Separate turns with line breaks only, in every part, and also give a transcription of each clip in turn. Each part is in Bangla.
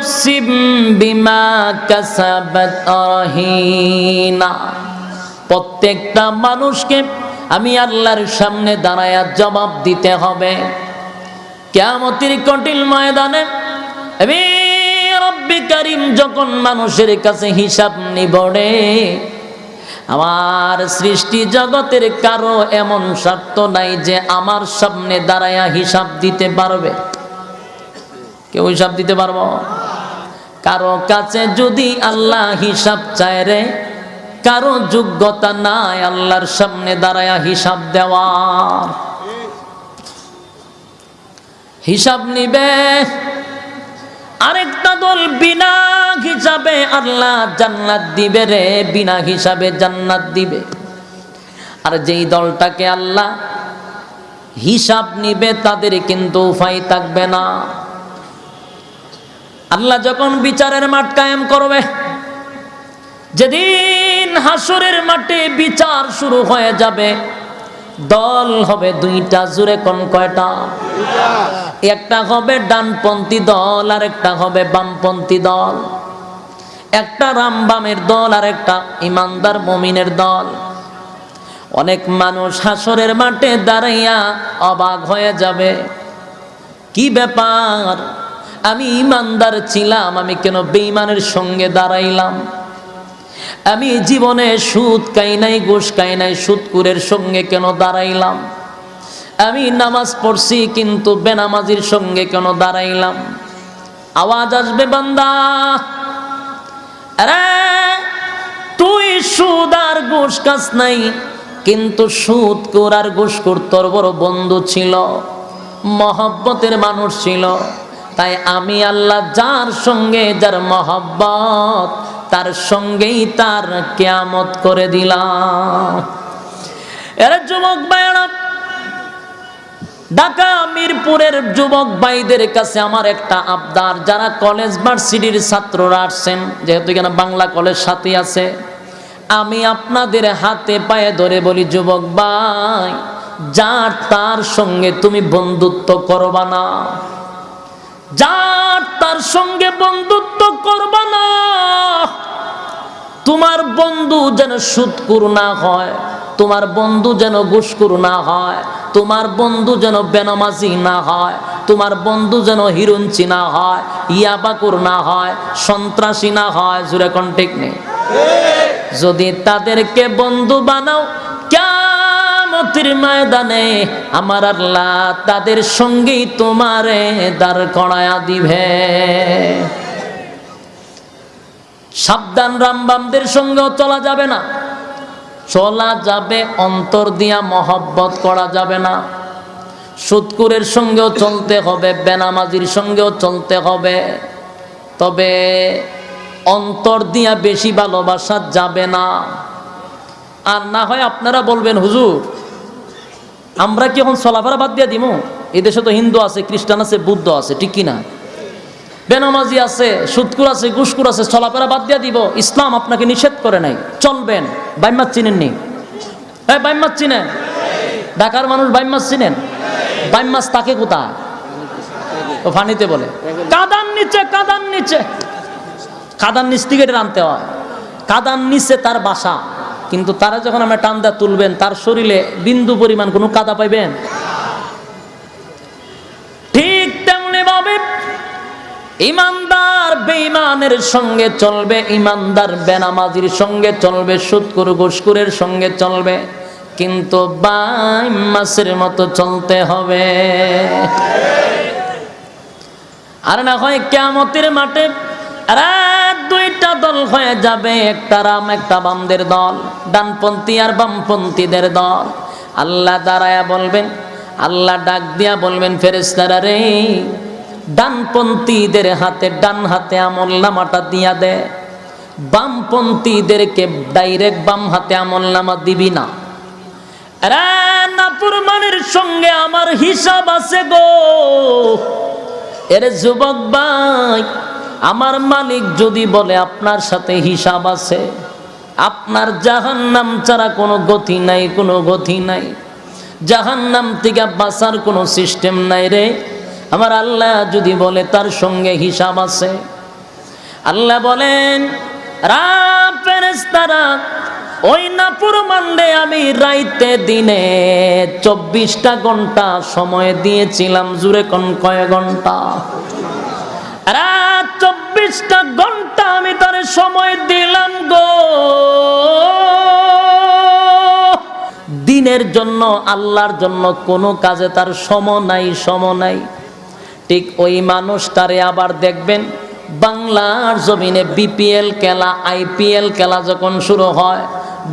نفس بما كسبت رهينا প্রত্যেকটা মানুষকে আমি আল্লাহর সামনে দাঁড়ায়া জবাব দিতে হবে কেয়ামতির কঠিন ময়দানে আমি রব্বি কারিম যখন মানুষের কাছে হিসাব নিবড়ে আমার সৃষ্টি জগতের কারো এমন স্বার্থ নাই যে আমার সামনে দাঁড়ায়া হিসাব দিতে পারবে কেউ হিসাব দিতে পারবো কারও কাছে যদি আল্লাহ হিসাব চায় রে, কারও যোগ্যতা নাই আল্লাহর সামনে দাঁড়ায় হিসাব দেওয়ার হিসাব নিবে। আরেকটা দল বিনা হিসাবে আল্লাহ জান্নাত দিবে রে, বিনা হিসাবে জান্নাত দিবে। আর যেই দলটাকে আল্লাহ হিসাব নিবে, তাদের কিন্তু উপায় থাকবে না। আল্লাহ যখন বিচারের মাঠ কায়েম করবে, যেদিন হাসুরের মাঠে বিচার শুরু হয়ে যাবে, দল হবে দুইটা, জুড়ে কোন কয়টা? একটা হবে ডানপন্থী দল আর একটা হবে বামপন্থী দল। একটা রামবামের দল আর একটা ইমানদার মমিনের দল। অনেক মানুষ হাসরের মাঠে দাঁড়াইয়া অবাক হয়ে যাবে, কি ব্যাপার? আমি ইমানদার ছিলাম, আমি কেন বেঈমানের সঙ্গে দাঁড়াইলাম? আমি জীবনে সুদ কাই নাই, ঘুষ কাই নাই সুদকুরের সঙ্গে কেন দাঁড়াইলাম? আমি নামাজ পড়ছি, কিন্তু বেনামাজির সঙ্গে কেন দাঁড়াইলাম? আওয়াজ আসবে বান্দা। আরে, তুই সুদ আর ঘুষ কাজ নাই, কিন্তু সুদ কর আর কর তোর বড় বন্ধু ছিল, মহব্বতের মানুষ ছিল। তাই আমি আল্লাহ যার সঙ্গে যার মহব্বত, তার সঙ্গেই তার কেয়ামত করে দিলাম। যুবক ঢাকা মিরপুরের যুবক ভাইদের কাছে আমার একটা আবদার। যারা কলেজ ভার্সিটির ছাত্ররা আসছেন, যেহেতু এখানে বাংলা কলেজ সাথে আছে, আমি আপনাদের হাতে পায়ে ধরে বলি, যুবক ভাই যার তার সঙ্গে তুমি বন্ধুত্ব করবা না। যার তার সঙ্গে বন্ধুত্ব করবা না। তোমার বন্ধু যেন সুৎকুর না হয় তোমার বন্ধু যেন ঘুষকুর না হয় তোমার বন্ধু যেন বেনামাজি না হয় তোমার বন্ধু যেন হিরুঞ্চি না হয় ইয়াবাকুর না হয় সন্ত্রাসী না হয় জুড়ে কন্টেক নেই? যদি তাদেরকে বন্ধু বানাও কেমতির ময়দানে আমার আল্লাহ তাদের সঙ্গেই তোমারে দাঁড় করায়া দিবে। সাবধান রামবামদের সঙ্গেও চলা যাবে না। চলা যাবে, অন্তর দিয়া মহব্বত করা যাবে না। সুৎকুরের সঙ্গেও চলতে হবে, বেনামাজির সঙ্গেও চলতে হবে। তবে অন্তর দিয়া বেশি ভালোবাসা যাবে না। আর না হয় আপনারা বলবেন, হুজুর আমরা কি এখন চলাফেরা বাদ দিয়া দিব এদেশে তো হিন্দু আছে, খ্রিস্টান আছে, বুদ্ধ আছে, ঠিক কিনা? বেনামাজি আছে, সুৎকুর আছে, গুসকুর আছে চলাফেরা বাদ দিয়া দিব। ইসলাম আপনাকে নিষেধ করে নাই। চলবেন। বাইমাত চিনেননি? হ্যাঁ বাইমাত চিনেন? ঢাকার মানুষ বাইমাস চিনেন? বাইমাস তাকে কোথায়? ও ফানিতে বলে। কাদান নিচে কাদান নিচে। কাদান নিচ থেকে টানতে হয়। কাদান নিচে তার বাসা। কিন্তু তারা যখন আমরা টান দেয়া তুলবেন, তার শরীরে বিন্দু পরিমাণ কোনো কাদা পাইবেন? ঠিক তেমনি ভাবে ইমানদার বেঈমানের সঙ্গে চলবে, ইমানদার বেনামাজির সঙ্গে চলবে, সুৎকুর ঘুষকুরের সঙ্গে চলবে, কিন্তু বাই মাসের মতো চলতে হবে। আর না হয় কেমতের মাঠে দুইটা দল হয়ে যাবে, একটা রাম, একটা বামদের দল, ডানপন্থী আর বামপন্থীদের দল। আল্লাহ দাঁড়ায়া বলবেন, আল্লাহ ডাক দিয়া বলবেন ফেরেস্তারা রে, ডানপন্থীদের হাতে, ডান হাতে আমল নামাটা দিয়া দে। বামপন্থীদেরকে ডাইরেক্ট বাম হাতে আমল নামা দিবি না। নাপুরমানের সঙ্গে আমার হিসাব আছে গো। এর যুবক ভাই আমার মালিক যদি বলে আপনার সাথে হিসাব আছে, আপনার জাহান্নাম ছাড়া কোনো গতি নাই, কোনো গতি নাই। জাহান্নাম থেকে বাঁচার কোনো সিস্টেম নাই রে। আমার আল্লাহ যদি বলে তার সঙ্গে হিসাব আছে, আল্লাহ বলেন রাত ফেরেস্তারা ওই নাপুর মান্ডে আমি রাইতে দিনে চব্বিশটা ঘণ্টা সময় দিয়েছিলাম, জুড়ে কোন কয় ঘণ্টা? রাত চব্বিশটা ঘণ্টা আমি তার সময় দিলাম গো। দিনের জন্য, আল্লাহর জন্য কোনো কাজে তার সম নাই সম নাই। ঠিক ওই মানুষটারে আবার দেখবেন, বাংলার জমিনে বিপিএল খেলা, আইপিএল খেলা যখন শুরু হয়,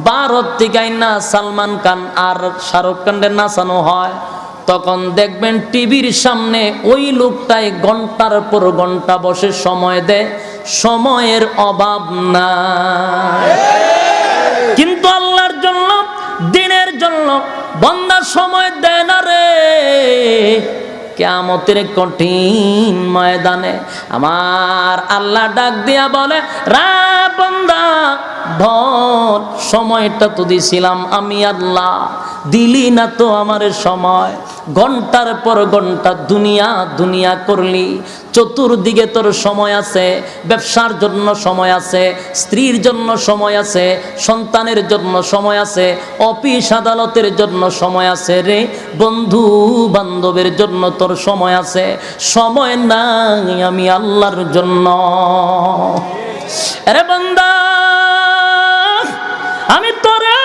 ভারত থেকে না সালমান খান আর শাহরুখ খানের নাচানো হয় তখন দেখবেন টিভির সামনে ওই লোকটাই ঘণ্টার পর ঘণ্টা বসে সময় দেয়, সময়ের অভাব না কিন্তু আল্লাহর জন্য, দিনের জন্য বন্দার সময় দেয় না রে। কেমতের কঠিন ময়দানে আমার আল্লাহ ডাক দিয়া বলে, রা বন্দা ভর সময়টা তো দিছিলাম আমি আল্লাহ, দিলি না তো আমার সময়। ঘণ্টার পর ঘণ্টা দুনিয়া দুনিয়া করলি। চতুর্দিকে তোর সময় আছে, ব্যবসার জন্য সময় আছে, স্ত্রীর জন্য সময় আছে, সন্তানের জন্য সময় আছে, অফিস আদালতের জন্য সময় আছে রে। বন্ধু বান্ধবের জন্য তোর সময় আছে। সময় নাই আমি আল্লাহর জন্য। আমি তোরে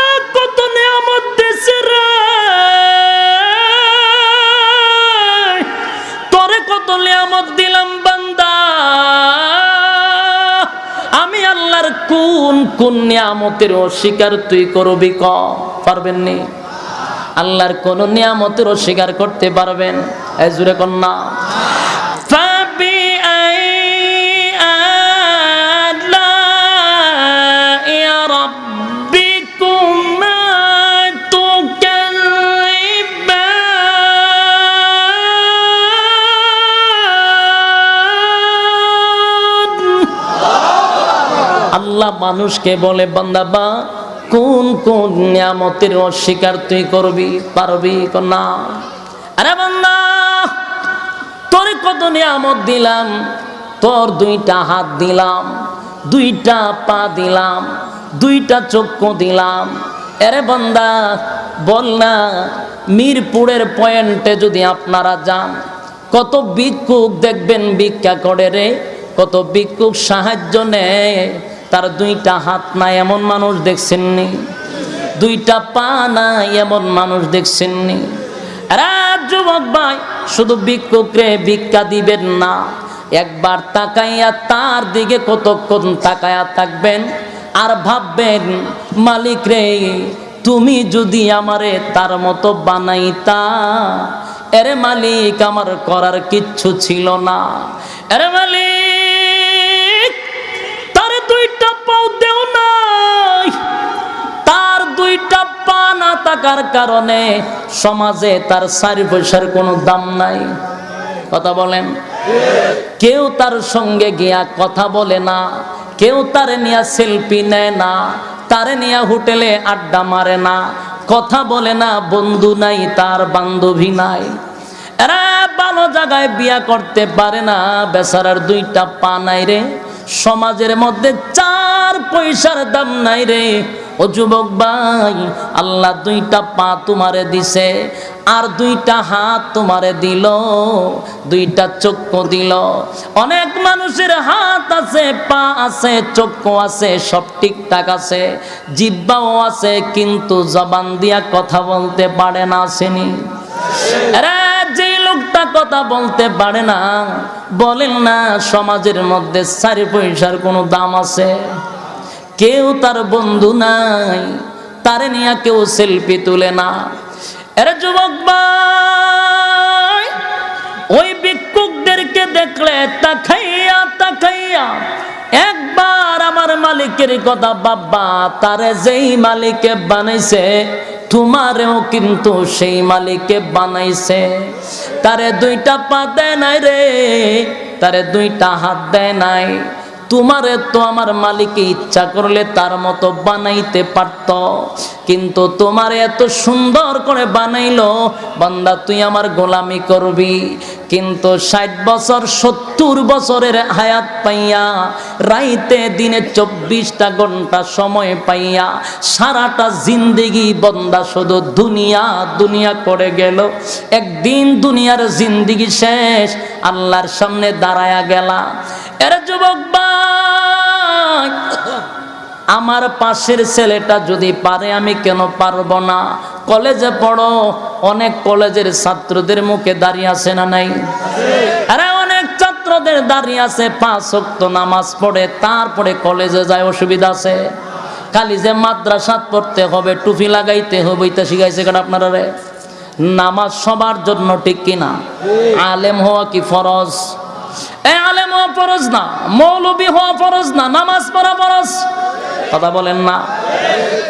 কোন কোন নিয়ামতের অস্বীকার তুই করবি ক? পারবেন নি আল্লাহর কোন নিয়ামতের অস্বীকার করতে পারবেন। এজুরে কন্যা। আল্লাহ মানুষকে বলে বান্দাবা কোন কোন নিয়ামতের অস্বীকার তুই করবি, পারবি না আরে বান্দা, তোর কত নিয়ামত দিলাম, তোর দুইটা হাত দিলাম, দুইটা পা দিলাম, দুইটা চক্ষু দিলাম। আরে বান্দা, বল না, মিরপুরের পয়েন্টে যদি আপনারা যান, কত ভিক্ষুক দেখবেন ভিক্ষা করে রে, কত ভিক্ষুক সাহায্য নেয়। তার দুইটা হাত নাই, এমন মানুষ দেখছেননি। দুইটা পা নাই, এমন মানুষ দেখছেননি। যুবক ভাই, শুধু ভিক্ষুকরে ভিক্ষা দিবেন না, একবার তাকাইয়া তার দিকে কতক্ষণ তাকায়া থাকবেন আর ভাববেন, মালিক রে, তুমি যদি আমারে তার মতো বানাইতা, এরে মালিক, আমার করার কিচ্ছু ছিল না। এরে মালিক দেও নাই। তার দুইটা পা না থাকার কারণে সমাজে তার চারি পয়সার কোনো দাম নাই। কথা বলেন? কেউ তার সঙ্গে গিয়া কথা বলে না, কেউ তার নিয়া সেলফি নেয় না, তারে নিয়া হোটেলে আড্ডা মারে না, কথা বলে না, বন্ধু নাই, তার বান্ধবী নাই। এরা ভালো জায়গায় বিয়া করতে পারে না, বেচারার দুইটা পা নাই রে। সমাজের মধ্যে চার পয়সার দাম নাই রে। ও যুবক ভাই, আল্লাহ দুইটা পা তোমারে দিছে, আর দুইটা হাত তোমারে দিল, দুইটা চক্ষু দিল। অনেক মানুষের হাত আছে, পা আছে, চক্ষু আছে, সব ঠিকঠাক আছে, জিব্বাও আছে, কিন্তু জবান দিয়া কথা বলতে পারে না আসেনি যে লোকটা কথা বলতে পারে না। বলেন না, সমাজের মধ্যে চারি পয়সার কোনো দাম আছে? কেউ তার বন্ধু নাই, তারে নিয়ে কেউ সেলফি তুলে না। এরা যুবক ভাই, ওই ভিক্ষুকদেরকে দেখলে তাকাইয়া তাকাইয়া একবার আমার মালিকের কথা বাবা তারে যেই মালিকে বানাইছে তোমারেও কিন্তু সেই মালিকে বানাইছে। তারে দুইটা পা দেয় নাই রে, তারে দুইটা হাত দেয় নাই। তোমারে তো আমার মালিক ইচ্ছা করলে তার মতো বানাইতে পারত, কিন্তু তোমারে এত সুন্দর করে বানাইলো, বান্দা তুই আমার গোলামি করবি। কিন্তু ষাট বছর, সত্তর বছরের হায়াত পাইয়া, রাইতে দিনে চব্বিশটা ঘণ্টা সময় পাইয়া, সারাটা জিন্দেগি বন্দা শুধু দুনিয়া দুনিয়া করে গেল। একদিন দুনিয়ার জিন্দিগি শেষ, আল্লাহর সামনে দাঁড়ায়া গেলা। এর যুবক ভাই আমার পাশের ছেলেটা যদি পারে, আমি কেন পারব না? কলেজে পড়ো, অনেক কলেজের ছাত্রদের মুখে দাঁড়িয়ে আছে না নাই? আরে, অনেক ছাত্রদের দাঁড়িয়ে আছে, পাঁচ শক্ত নামাজ পড়ে, তারপরে কলেজে যায়, অসুবিধা আছে। খালি যে মাদ্রাসাত পড়তে হবে, টুপি লাগাইতে হবে, এটা শিখাইছে কেন আপনারা নামাজ সবার জন্য ঠিক কিনা? আলেম হওয়া কি ফরজ? আলেম হওয়া ফরজ না হওয়া ফরজ না, নামাজ পড়া ফরজ। কথা বলেন না।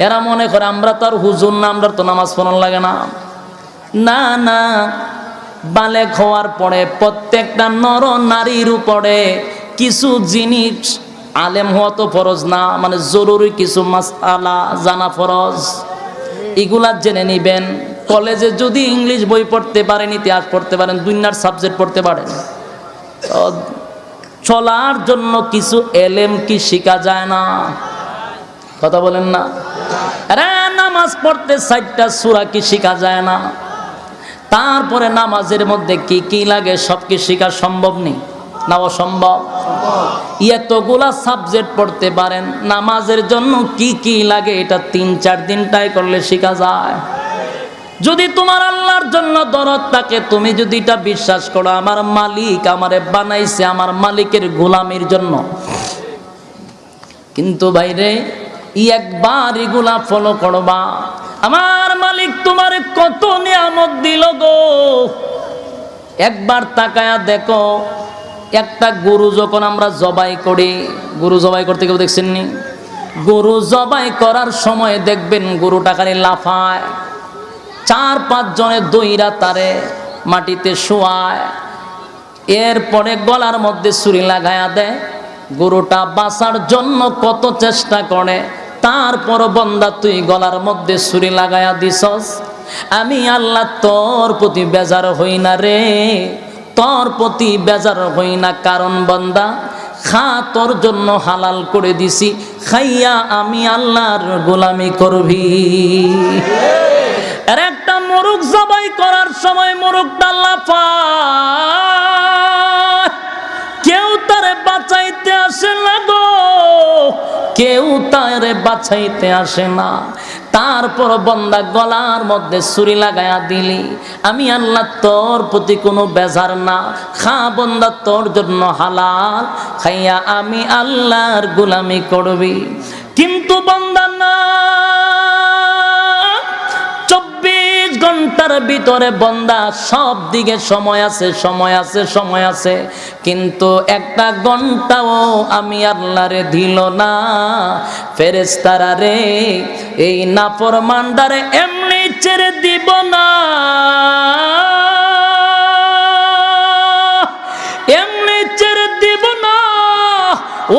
এরা মনে করে আমরা তো আর হুজুর না, আমরা তো নামাজ পড়ান লাগে না। না না পরে প্রত্যেকটা নর নারীর উপরে কিছু জিনিস আলেম হওয়া তো ফরজ না মানে জরুরি কিছু মাসালা জানা ফরজ। এগুলা জেনে নিবেন। কলেজে যদি ইংলিশ বই পড়তে পারেন, ইতিহাস পড়তে পারেন, দুনিয়ার সাবজেক্ট পড়তে পারেন। চলার জন্য কিছু এলেম কি শেখা যায় না? কথা বলেন না। নামাজ পড়তে চারটা সুরা কি শেখা যায় না? তারপরে নামাজের মধ্যে কি কি লাগে, সব কি শেখা সম্ভব নেই না অসম্ভব। এতগুলা সাবজেক্ট পড়তে পারেন, নামাজের জন্য কি কি লাগে, এটা তিন চার দিন করলে শেখা যায়। যদি তোমার আল্লাহর জন্য দরদ থাকে, তুমি যদি এটা বিশ্বাস করো, আমার মালিক আমারে বানাইছে আমার মালিকের গোলামির জন্য। কিন্তু বাইরে ই একবার এগুলা ফলো করবা। আমার মালিক তোমারে কত নিয়ামত দিল গো। একবার তাকায়া দেখো, একটা গরু যখন আমরা জবাই করি, গরু জবাই করতে কেউ দেখছেন নি গরু জবাই করার সময় দেখবেন গরুটা খালি লাফায়। চার পাঁচ জনের দইরা তারে মাটিতে শোয়ায়। এরপরে গলার মধ্যে ছুরি লাগায়া দেয়। গরুটা বাঁচার জন্য কত চেষ্টা করে, তারপর বন্দা তুই গলার মধ্যে ছুরি লাগায়া দিছস। আমি আল্লাহ তোর প্রতি বেজার হই না রে, তোর প্রতি বেজার হই না। কারণ বন্দা, খা, তোর জন্য হালাল করে দিছি। খাইয়া আমি আল্লাহর গোলামি করবি। আর একটা মোরগ জবাই করার সময় মোরগটা লাফায়। কেউ তারে বাঁচাইতে আসে না গো, কেউ তারে বাঁচাইতে আসে না। তারপর বন্দা গলার মধ্যে ছুরি লাগায়া দিলি, আমি আল্লাহ তোর প্রতি কোনো বেজার না, খা বন্দা তোর জন্য হালাল, খাইয়া আমি আল্লাহর গোলামি করবি। কিন্তু বন্দা না ঘণ্টার ভিতরে বন্দা সব দিকে সময় আছে সময় আছে সময় আছে। কিন্তু একটা ঘন্টাও আমি আল্লাহরে দিল না। ফেরেস্তারা রে, এই নাফর মান্ডারে এমনি ছেড়ে দিব না। এমনি ছেড়ে দিব না।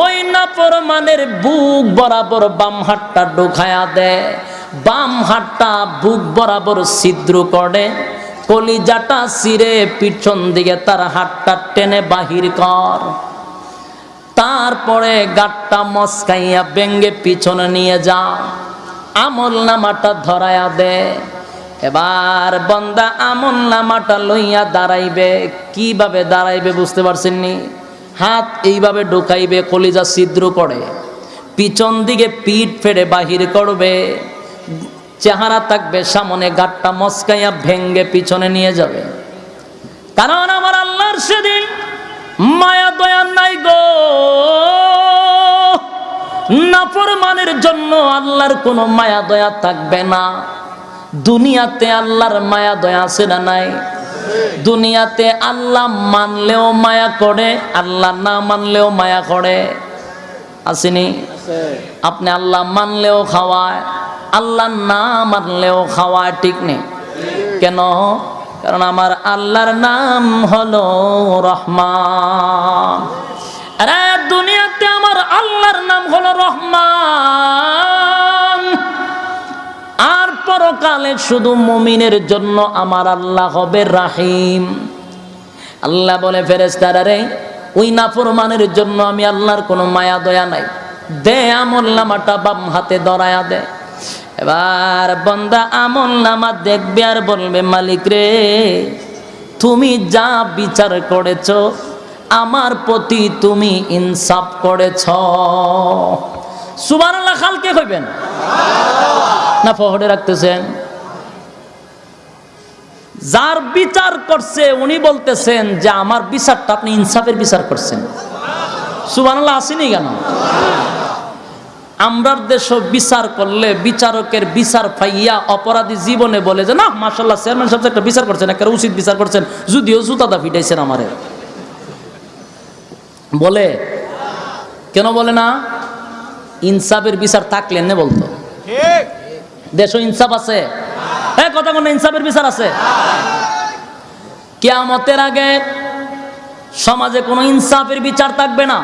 ওই নাফরমানের বুক বরাবর বাম হাতটা ঢুকায়া দেয় বাম হাতটা বুক বরাবর ছিদ্র করে, কলিজাটা সিরে পিছন দিকে তার হাতটা টেনে বাহির কর। তারপরে গাটটা মস্কাইয়া বেঙ্গে পিছনে নিয়ে যা, আমল নামাটা ধরায়া দে। এবার বন্দা আমল নামাটা লইয়া দাঁড়াইবে। কীভাবে দাঁড়াইবে বুঝতে পারছেন নি হাত এইভাবে ঢুকাইবে, কলিজা ছিদ্র করে। পিছন দিকে পিঠ ফেড়ে বাহির করবে। চেহারা থাকবে সামনে গাটটা মস্কাইয়া ভেঙ্গে পিছনে নিয়ে যাবে। কারণ আমার আল্লাহর সেদিন মায়া দয়া নাই গো। নাফরমানের জন্য আল্লাহর কোনো মায়া দয়া থাকবে না। দুনিয়াতে আল্লাহর মায়া দয়া আছে না নাই? দুনিয়াতে আল্লাহ মানলেও মায়া করে আল্লাহ না মানলেও মায়া করে। আসেনি? আপনি আল্লাহ মানলেও খাওয়ায়। আল্লাহ না মানলেও খাওয়া ঠিক নেই। কেন? কারণ আমার আল্লাহর নাম হলো রহমান। আরে, দুনিয়াতে আমার আল্লাহর নাম হলো রহমান। আর পরকালে শুধু মুমিনের জন্য আমার আল্লাহ হবে রাহিম। আল্লাহ বলে ফেরেস্তারা রে, ওই নাফরমানের জন্য আমি আল্লাহর কোনো মায়া দয়া নাই। দে আমল নামাটা বাম হাতে দরায়া দে। এবার বন্দা আমল নামা দেখবে আর বলবে, মালিক রে, তুমি যা বিচার করেছ, আমার প্রতি তুমি ইনসাফ করেছ। সুবান আল্লাহ খালকে কইবেন? না ফহরে রাখতেছেন? যার বিচার করছে, উনি বলতেছেন যে, আমার বিচারটা আপনি ইনসাফের বিচার করছেন। সুবানাল্লাহ আসেনি কেন? আমরার দেশ বিচার করলে বিচারকের বিচার পাইয়া অপরাধী জীবনে বলে যে না মাসাল্লাহ চেয়ারম্যান সাহেব একটা বিচার করছেন একটা উচিত বিচার করছেন যদিও জুতাদা ফিটাইছেন আমারে। বলে কেন বলে না? ইনসাফের বিচার থাকলে নে বলতো। দেশ ইনসাফ আছে? হ্যাঁ কথা কোনো ইনসাফের বিচার আছে? কেয়ামতের আগে সমাজে কোনো ইনসাফের বিচার থাকবে না।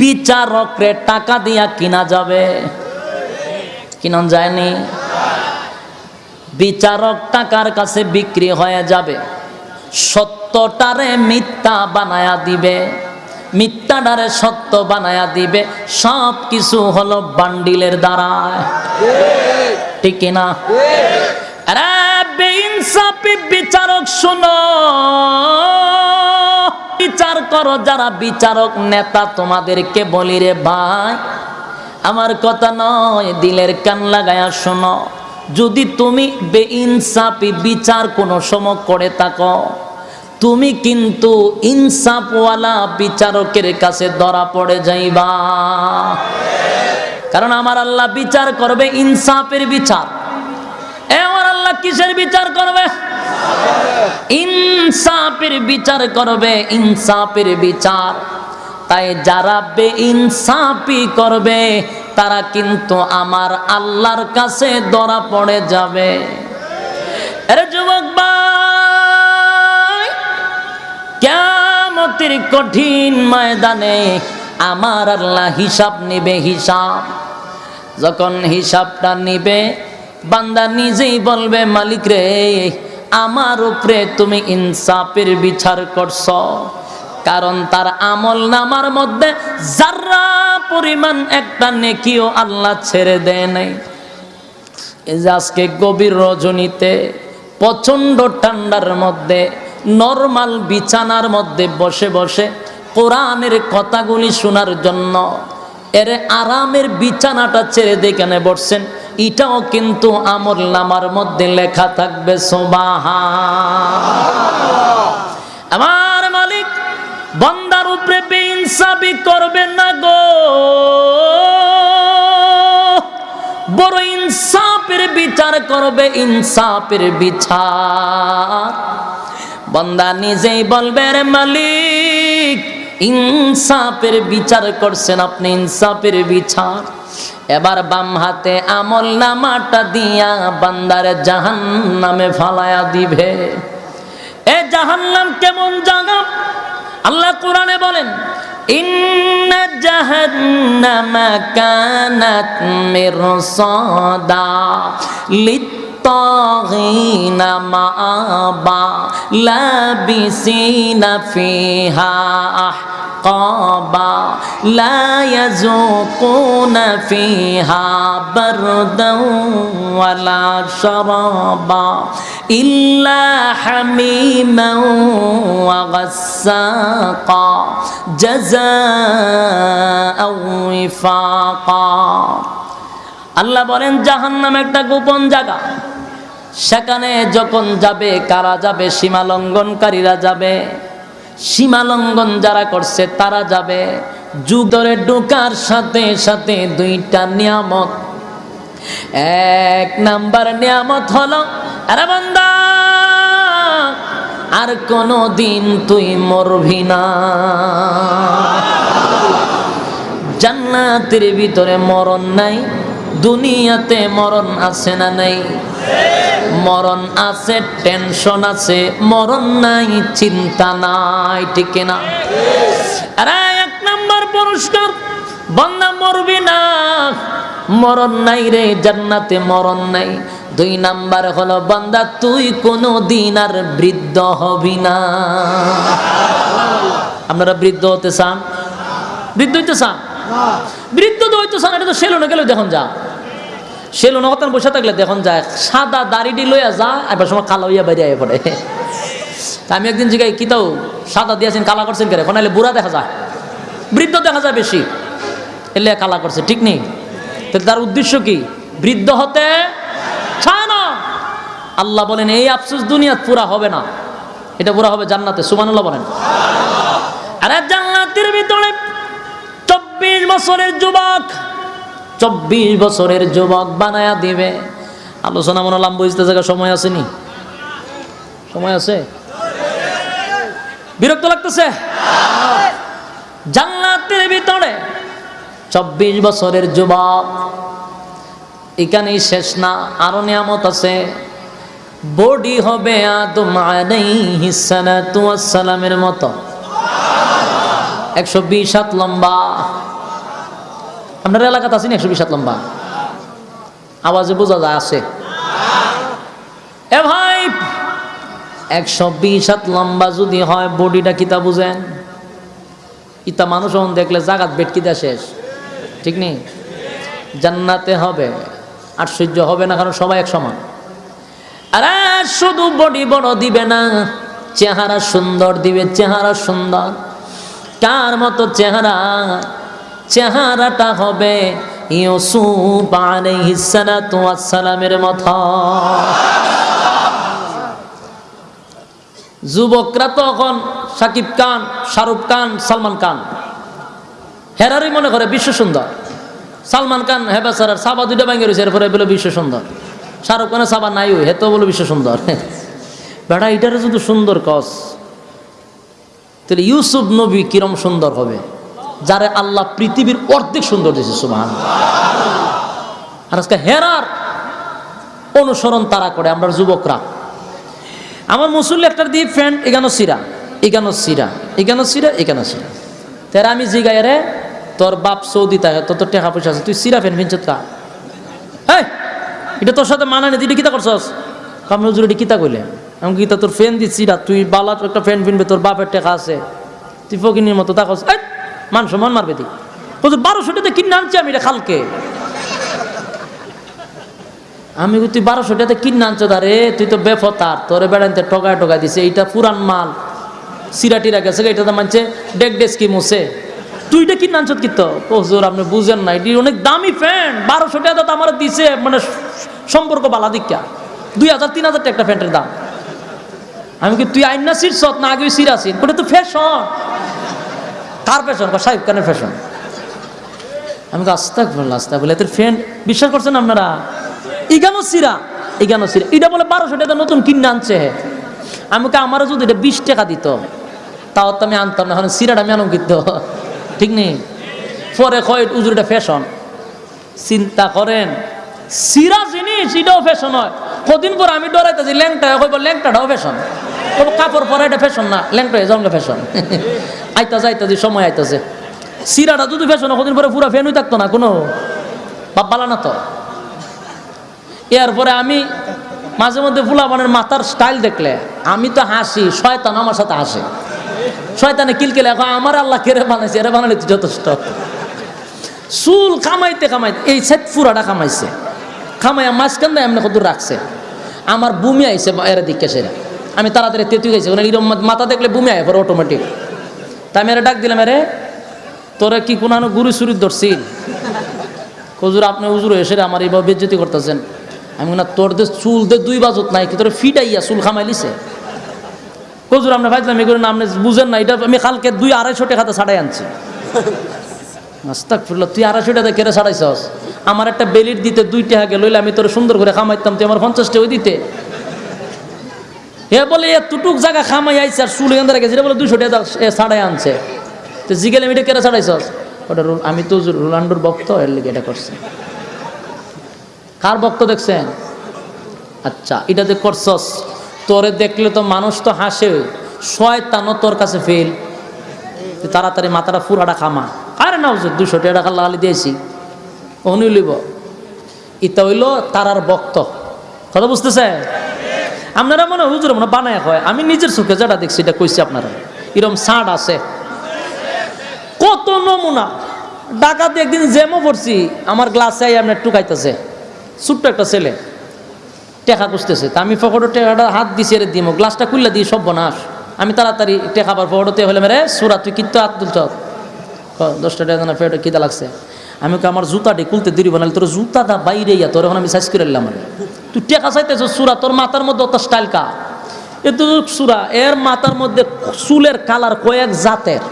বিচারকরে টাকা দিয়া কিনা যাবে? কিনন যায়নি? বিচারক টাকার কাছে বিক্রি হয়ে যাবে। সত্যটারে মিথ্যা বানায়া দিবে। মিথ্যাটারে সত্য বানায়া দিবে। সব কিছু হলো বান্ডিলের দ্বারায় ঠিক কিনা? আরে বেইনসাফি বিচারক শোনো। বিচার করো, যারা বিচারক নেতা তোমাদেরকে বলি রে ভাই, আমার কথা নয়, দিলের কান লাগায়া শোনো। যদি তুমি বেইনসাফি বিচার কোনো সময় করে থাকো, তুমি কিন্তু ইনসাফওয়ালা বিচারকের কাছে ধরা পড়ে যাইবা। কারণ আমার আল্লাহ বিচার করবে ইনসাফের বিচার। এ আমার আল্লাহ কিসের বিচার করবে? ইনসাফের বিচার করবে, ইনসাফের বিচার। তাই যারা বে ইনসাফি করবে, তারা কিন্তু আমার আল্লাহর কাছে ধরা পড়ে যাবে। আরে যুবক ভাই কেমতির কঠিন ময়দানে আমার আল্লাহ হিসাব নিবে হিসাব। যখন হিসাবটা নিবে, বান্দা নিজেই বলবে, মালিক রে আমার উপরে তুমি ইনসাফের বিচার করছ। কারণ তার আমল নামার মধ্যে যারা পরিমাণ একটা নেকিও আল্লাহ ছেড়ে দেয় নাই। আজকে গভীর রজনীতে, প্রচণ্ড ঠান্ডার মধ্যে, নর্মাল বিছানার মধ্যে বসে বসে কোরআনের কথাগুলি শোনার জন্য, এর আরামের বিছানাটা ছেড়ে দেখানে বসছেন? এটাও কিন্তু আমল নামার মধ্যে লেখা থাকবে সোবাহা আমার মালিক, বন্দার উপরে বেইনসাবি করবে না গো। বড় ইনসাফের বিচার করবে, ইনসাফের বিচার। বন্দা নিজেই বলবে, রে মালিক, ইনসাফের বিচার করছেন আপনি, ইনসাফের বিচার। এবার বাম হাতে আমল নামাটা দিয়া বান্দারে জাহান নামে ফালায়া দিবে। এ জাহান নাম কেমন জাগা আল্লাহ কোরআনে বলেন, ইন্ন জাহান্নামা কানাত মিরসাদা للطاغين مآبا لابسين فيها أحقابا لا يذوقون فيها بردا ولا شرابا إلا حميما وغساقا جزاء وفاقا আল্লাহ বলেন জাহান্নাম একটা গোপন জায়গা সেখানে যখন যাবে, কারা যাবে, সীমা লঙ্ঘনকারীরা যাবে। সীমা লঙ্ঘন যারা করছে, তারা যাবে। যুগ ধরে ঢোকার সাথে সাথে দুইটা নিয়ামত। এক নাম্বার নিয়ামত হলো, আরে আর কোনো দিন তুই মরবি না। জান্নাতের ভিতরে মরণ নাই দুনিয়াতে মরণ আছে না নেই? মরণ আছে টেনশন আছে, মরণ নাই, চিন্তা নাই, ঠিক না এক নাম্বার পুরস্কার বন্দা মরবি না। মরণ নাই রে, জান্নাতে মরণ নাই। দুই নাম্বার হলো, বান্দা, তুই কোনো দিন আর বৃদ্ধ হবি না। আপনারা বৃদ্ধ হতে চান? বৃদ্ধ হইতে চান? বৃদ্ধ তো হইতে চান, এটা তো সেলুনে গেলে দেখুন যা। সেলুনে হতান বসে থাকলে দেখুন যায়, সাদা দাড়িটি লইয়া যা, এবার সময় কালো হইয়া বাইরে আয় পড়ে। আমি একদিন জিগাই, কি তাও, সাদা দিয়েছেন, কালা করছেন কেন এখন বুড়া দেখা যায়, বৃদ্ধ দেখা যায় বেশি। এলে কালা করছে, ঠিক নেই? তার উদ্দেশ্য কি? বৃদ্ধ হতে চায় না। আল্লাহ বলেন, এই আফসোস দুনিয়াত পুরা হবে না। এটা পুরা হবে জান্নাতে সুমানুল্লাহ বলেন। আরে জান্নাতের ভিতরে চব্বিশ বছরের যুবক চব্বিশ বছরের যুবক বানায়া দিবে। আলোচনা মনে লাম বুঝতে জায়গা সময় আসেনি? সময় আছে? বিরক্ত লাগতেছে? জান্নাতের ভিতরে চব্বিশ বছরের যুবক, এখানেই শেষ না, আরও নিয়ামত আছে। বডি হবে আদম মতো। একশো বিশ হাত লম্বা। আপনার এলাকাতে আছেন একশো বিশ লম্বা? আওয়াজে বোঝা যায় আছে। এ ভাই, একশো বিশ হাত লম্বা যদি হয়, বডিটা কিতা বুঝেন? ইতা মানুষ এখন দেখলে জাগাত বেটকিদা শেষ। ঠিক নেই? জান্নাতে হবে, আশ্চর্য হবে না কারণ সবাই এক সমান। আরে, শুধু বডি বড় দিবে না, চেহারা সুন্দর দিবে, চেহারা সুন্দর। কার মতো চেহারা? চেহারাটা হবে ইউসুফ সালামের মতো। যুবকরা তখন সাকিব খান, শাহরুখ খান, সালমান খান, হেরারই মনে করে বিশ্ব সুন্দর। সালমান খান হেবা স্যার সাবা দুইটা ব্যাঙ্গে রয়েছে, এরপরে বলে বিশ্ব সুন্দর। শাহরুখ খানের সাবা নাই হে তো বলে বিশ্ব সুন্দর। বেটা এটারে যদি সুন্দর কস, তাহলে ইউসুফ নবী কিরম সুন্দর হবে? যারে আল্লাহ পৃথিবীর অর্ধেক সুন্দর দিয়েছে সুমান আর আজকে হেরার অনুসরণ তারা করে, আমরা যুবকরা। আমার মুসল্লি একটার দিয়ে ফ্রেন্ড এগানো সিরা এগানো সিরা এগানো সিরা এগানো সিরা। তারা আমি জিগাই রে, তোর বাপ সৌদি থাকে তোর তোর টাকা পয়সা আছে, তুই সিরা ফ্যান ফিনছত কা এই এটা তোর সাথে মানা নেই তুই এটা কিতা করছস? আমি হুজুর, এটা কিতা কইলে? আমি কিতা তোর ফ্যান দিচ্ছি সিরা তুই বালা একটা ফ্যান ফিনবে, তোর বাপের টাকা আছে। তুই ফকিনির মতো তাকস মান সম্মান মারবে তুই হুজুর বারোশো টাকা কিনে আনছি আমি এটা খালকে। আমি তুই বারোশো টাকা কিনে আনছো তারে তুই তো বেফতার, তোরে বেড়াইতে টকায় টকা দিছে, এইটা পুরান মাল। সিরাটিরা গেছে এটা তো মানছে, ডেক ডেস্কি মুছে। তুই এটা কিনে আনছো কি তো? হুজুর, আপনি বুঝেন না, এটি অনেক দামি ফ্যান বারোশো টাকা তো আমার দিছে মানে সম্পর্ক বালা দীক্ষা। দুই হাজার, তিন হাজার টাকা একটা ফ্যানের দাম। আমি কি তুই আইন না সিট সত না আগে সিরা সিট ওটা তো ফ্যাশন। কার ফ্যাশন সাহেব খানের ফ্যাশন আমি তো আস্তা বললাম আস্তা বলে এদের ফ্রেন্ড বিশ্বাস করছেন আপনারা? ইগানো সিরা ইগানো সিরা। এটা বলে বারোশো টাকা নতুন কিনে আনছে আমাকে আমারও যদি এটা বিশ টাকা দিত, তাও তো আমি আনতাম না। সিরাটা আমি আনম কিন্তু ঠিক নেই? পরে কয়, উজুর এটা ফ্যাশন চিন্তা করেন, সিরা জিনিস, এটাও ফ্যাশন হয়। কদিন পর আমি ডরাইতেছি, ল্যাংটা, কইব ল্যাংটাটাও ফ্যাশন কইব কাপড় পরা এটা ফ্যাশন না ল্যাংটা হয়ে যাও ফ্যাশন আইতাছে আইতাছে সময় আইতাছে। সিরাটা যদি ফ্যাশন কদিন পরে পুরো ফ্যান হয়ে থাকতো না, কোনো বাপ বালা না তো। এরপরে আমি মাঝে মধ্যে ফুলাবানের মাথার স্টাইল দেখলে, আমি তো হাসি, শয়তান আমার সাথে হাসে। শয়তানে কিলকেলে এখন আমার আল্লাহ কেড়ে বানাইছে, এরা বানালে যথেষ্ট। চুল কামাইতে কামাইতে, এই সেট ফুরাটা কামাইছে। খামাইয়া মাঝখান দেয় এমনি কত রাখছে। আমার বুমি আইছে এরা দিকে সেরা। আমি তাড়াতাড়ি তেতু গেছি। মানে এরকম মাথা দেখলে বুমি আয় পরে অটোমেটিক তা আমি ডাক দিলাম এরে তোরা কি কোনো গুরু সুরি ধরছিল হুজুর, আপনি হুজুর এসে আমার এইভাবে বেজ্জতি করতেছেন। আমি না তোর দে চুল দে দুই বাজত নাই, কি তোর ফিটাইয়া চুল খামাই লিছে হুজুর আপনি ভাইছিলাম এগুলো না আপনি বুঝেন না, এটা আমি কালকে দুই আড়াইশো টাকাতে ছাড়াই আনছি। ফিরল তুই আড়াইশো টাকা কেড়ে ছাড়াইছস? আমার একটা বেলির দিতে দুই টাকা গেল আমি তোর সুন্দর করে খামাইতাম, তুই আমার পঞ্চাশটা ওই দিতে। এ বলে এতটুক জায়গা খামাই আইছে আর চুল এখান গেছে। বলে দুশো টাকা ছাড়াই আনছে। তো জিগেল, আমি এটা কেড়ে ছাড়াইছস? ওটা আমি তো রোনাল্ডোর ভক্ত, এর লিগে এটা করছে। কার বক্ত দেখছেন? আচ্ছা এটা যে করছস, তোরে দেখলে তো মানুষ তো হাসে। শয়তানও তোর কাছে ফেল। তাড়াতাড়ি মাথাটা ফুরাটা খামা। আরে না হুজুর দুশো টাকা লাগালি দিয়েছি। অনি লিব। ইতা হইল তারার বক্ত কথা বুঝতেছে আপনারা মনে হুজুর মনে বানায় হয় আমি নিজের চোখে যেটা দেখছি, এটা কইছি আপনারা। এরকম সাট আছে। কত নমুনা। ডাকাতে একদিন জ্যামও পড়ছি। আমার গ্লাসে আপনার টুকাইতেছে। ছোট্ট একটা ছেলে। টেকা খুঁজতেছে। তা আমি ফকটো টেকাটা হাত দিছি রে দিমো। গ্লাসটা খুললে দিই সব বনাস। আমি তাড়াতাড়ি টেকাবার ফকটোতে হলে মেরে সুরা, তুই কিত্ত হাত তুলছ? দশটা টাকা ফেটো কিতা লাগছে। আমি কই, আমার জুতাটি খুলতে দিবি বানালি তোর জুতাটা বাইরে ইয়া তোর এখন আমি সাইজ করে নিলাম তুই টেকা চাইতেছ সুরা তোর মাথার মধ্যে অত স্টাইল কা এ তো সুরা এর মাথার মধ্যে চুলের কালার কয়েক জাতের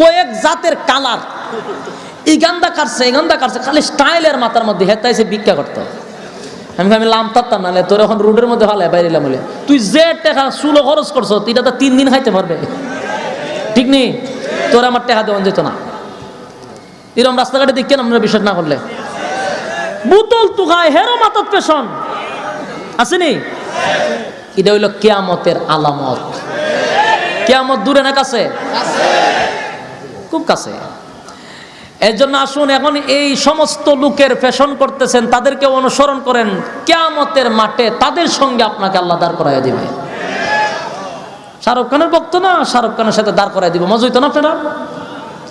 কয়েক জাতের কালার এই গান্দা কাটছে এই গান্দা কাটছে খালি স্টাইলের মাথার মধ্যে হেতাইছে ভিক্ষা করতো। আমি আমি লাম তারতাম নাহলে তোর এখন রোডের মধ্যে ভালো বাইরে এলাম বলে। তুই যে টাকা চুলো খরচ করছ এটা তো তিন দিন খাইতে পারবে। ঠিক নেই তোর আমার টাকা দেওয়া যেত না। এরকম রাস্তাঘাটে দেখছেন আপনারা বিশ্বাস না করলে। বুতল তুকায় হেরো মাতত পেশন আসেনি? এটা হইল কেয়ামতের আলামত। কেয়ামত দূরে না কাছে? খুব কাছে। এর জন্য আসুন, এখন এই সমস্ত লোকের ফ্যাশন করতেছেন, তাদেরকে অনুসরণ করেন, কেয়ামতের মাঠে তাদের সঙ্গে আপনাকে আল্লাহ দাঁড় করাই দিবে। শাহরুখ খানের বক্ত না? শাহরুখ খানের সাথে দাঁড় করাই দিব। মজা হইতো না আপনারা?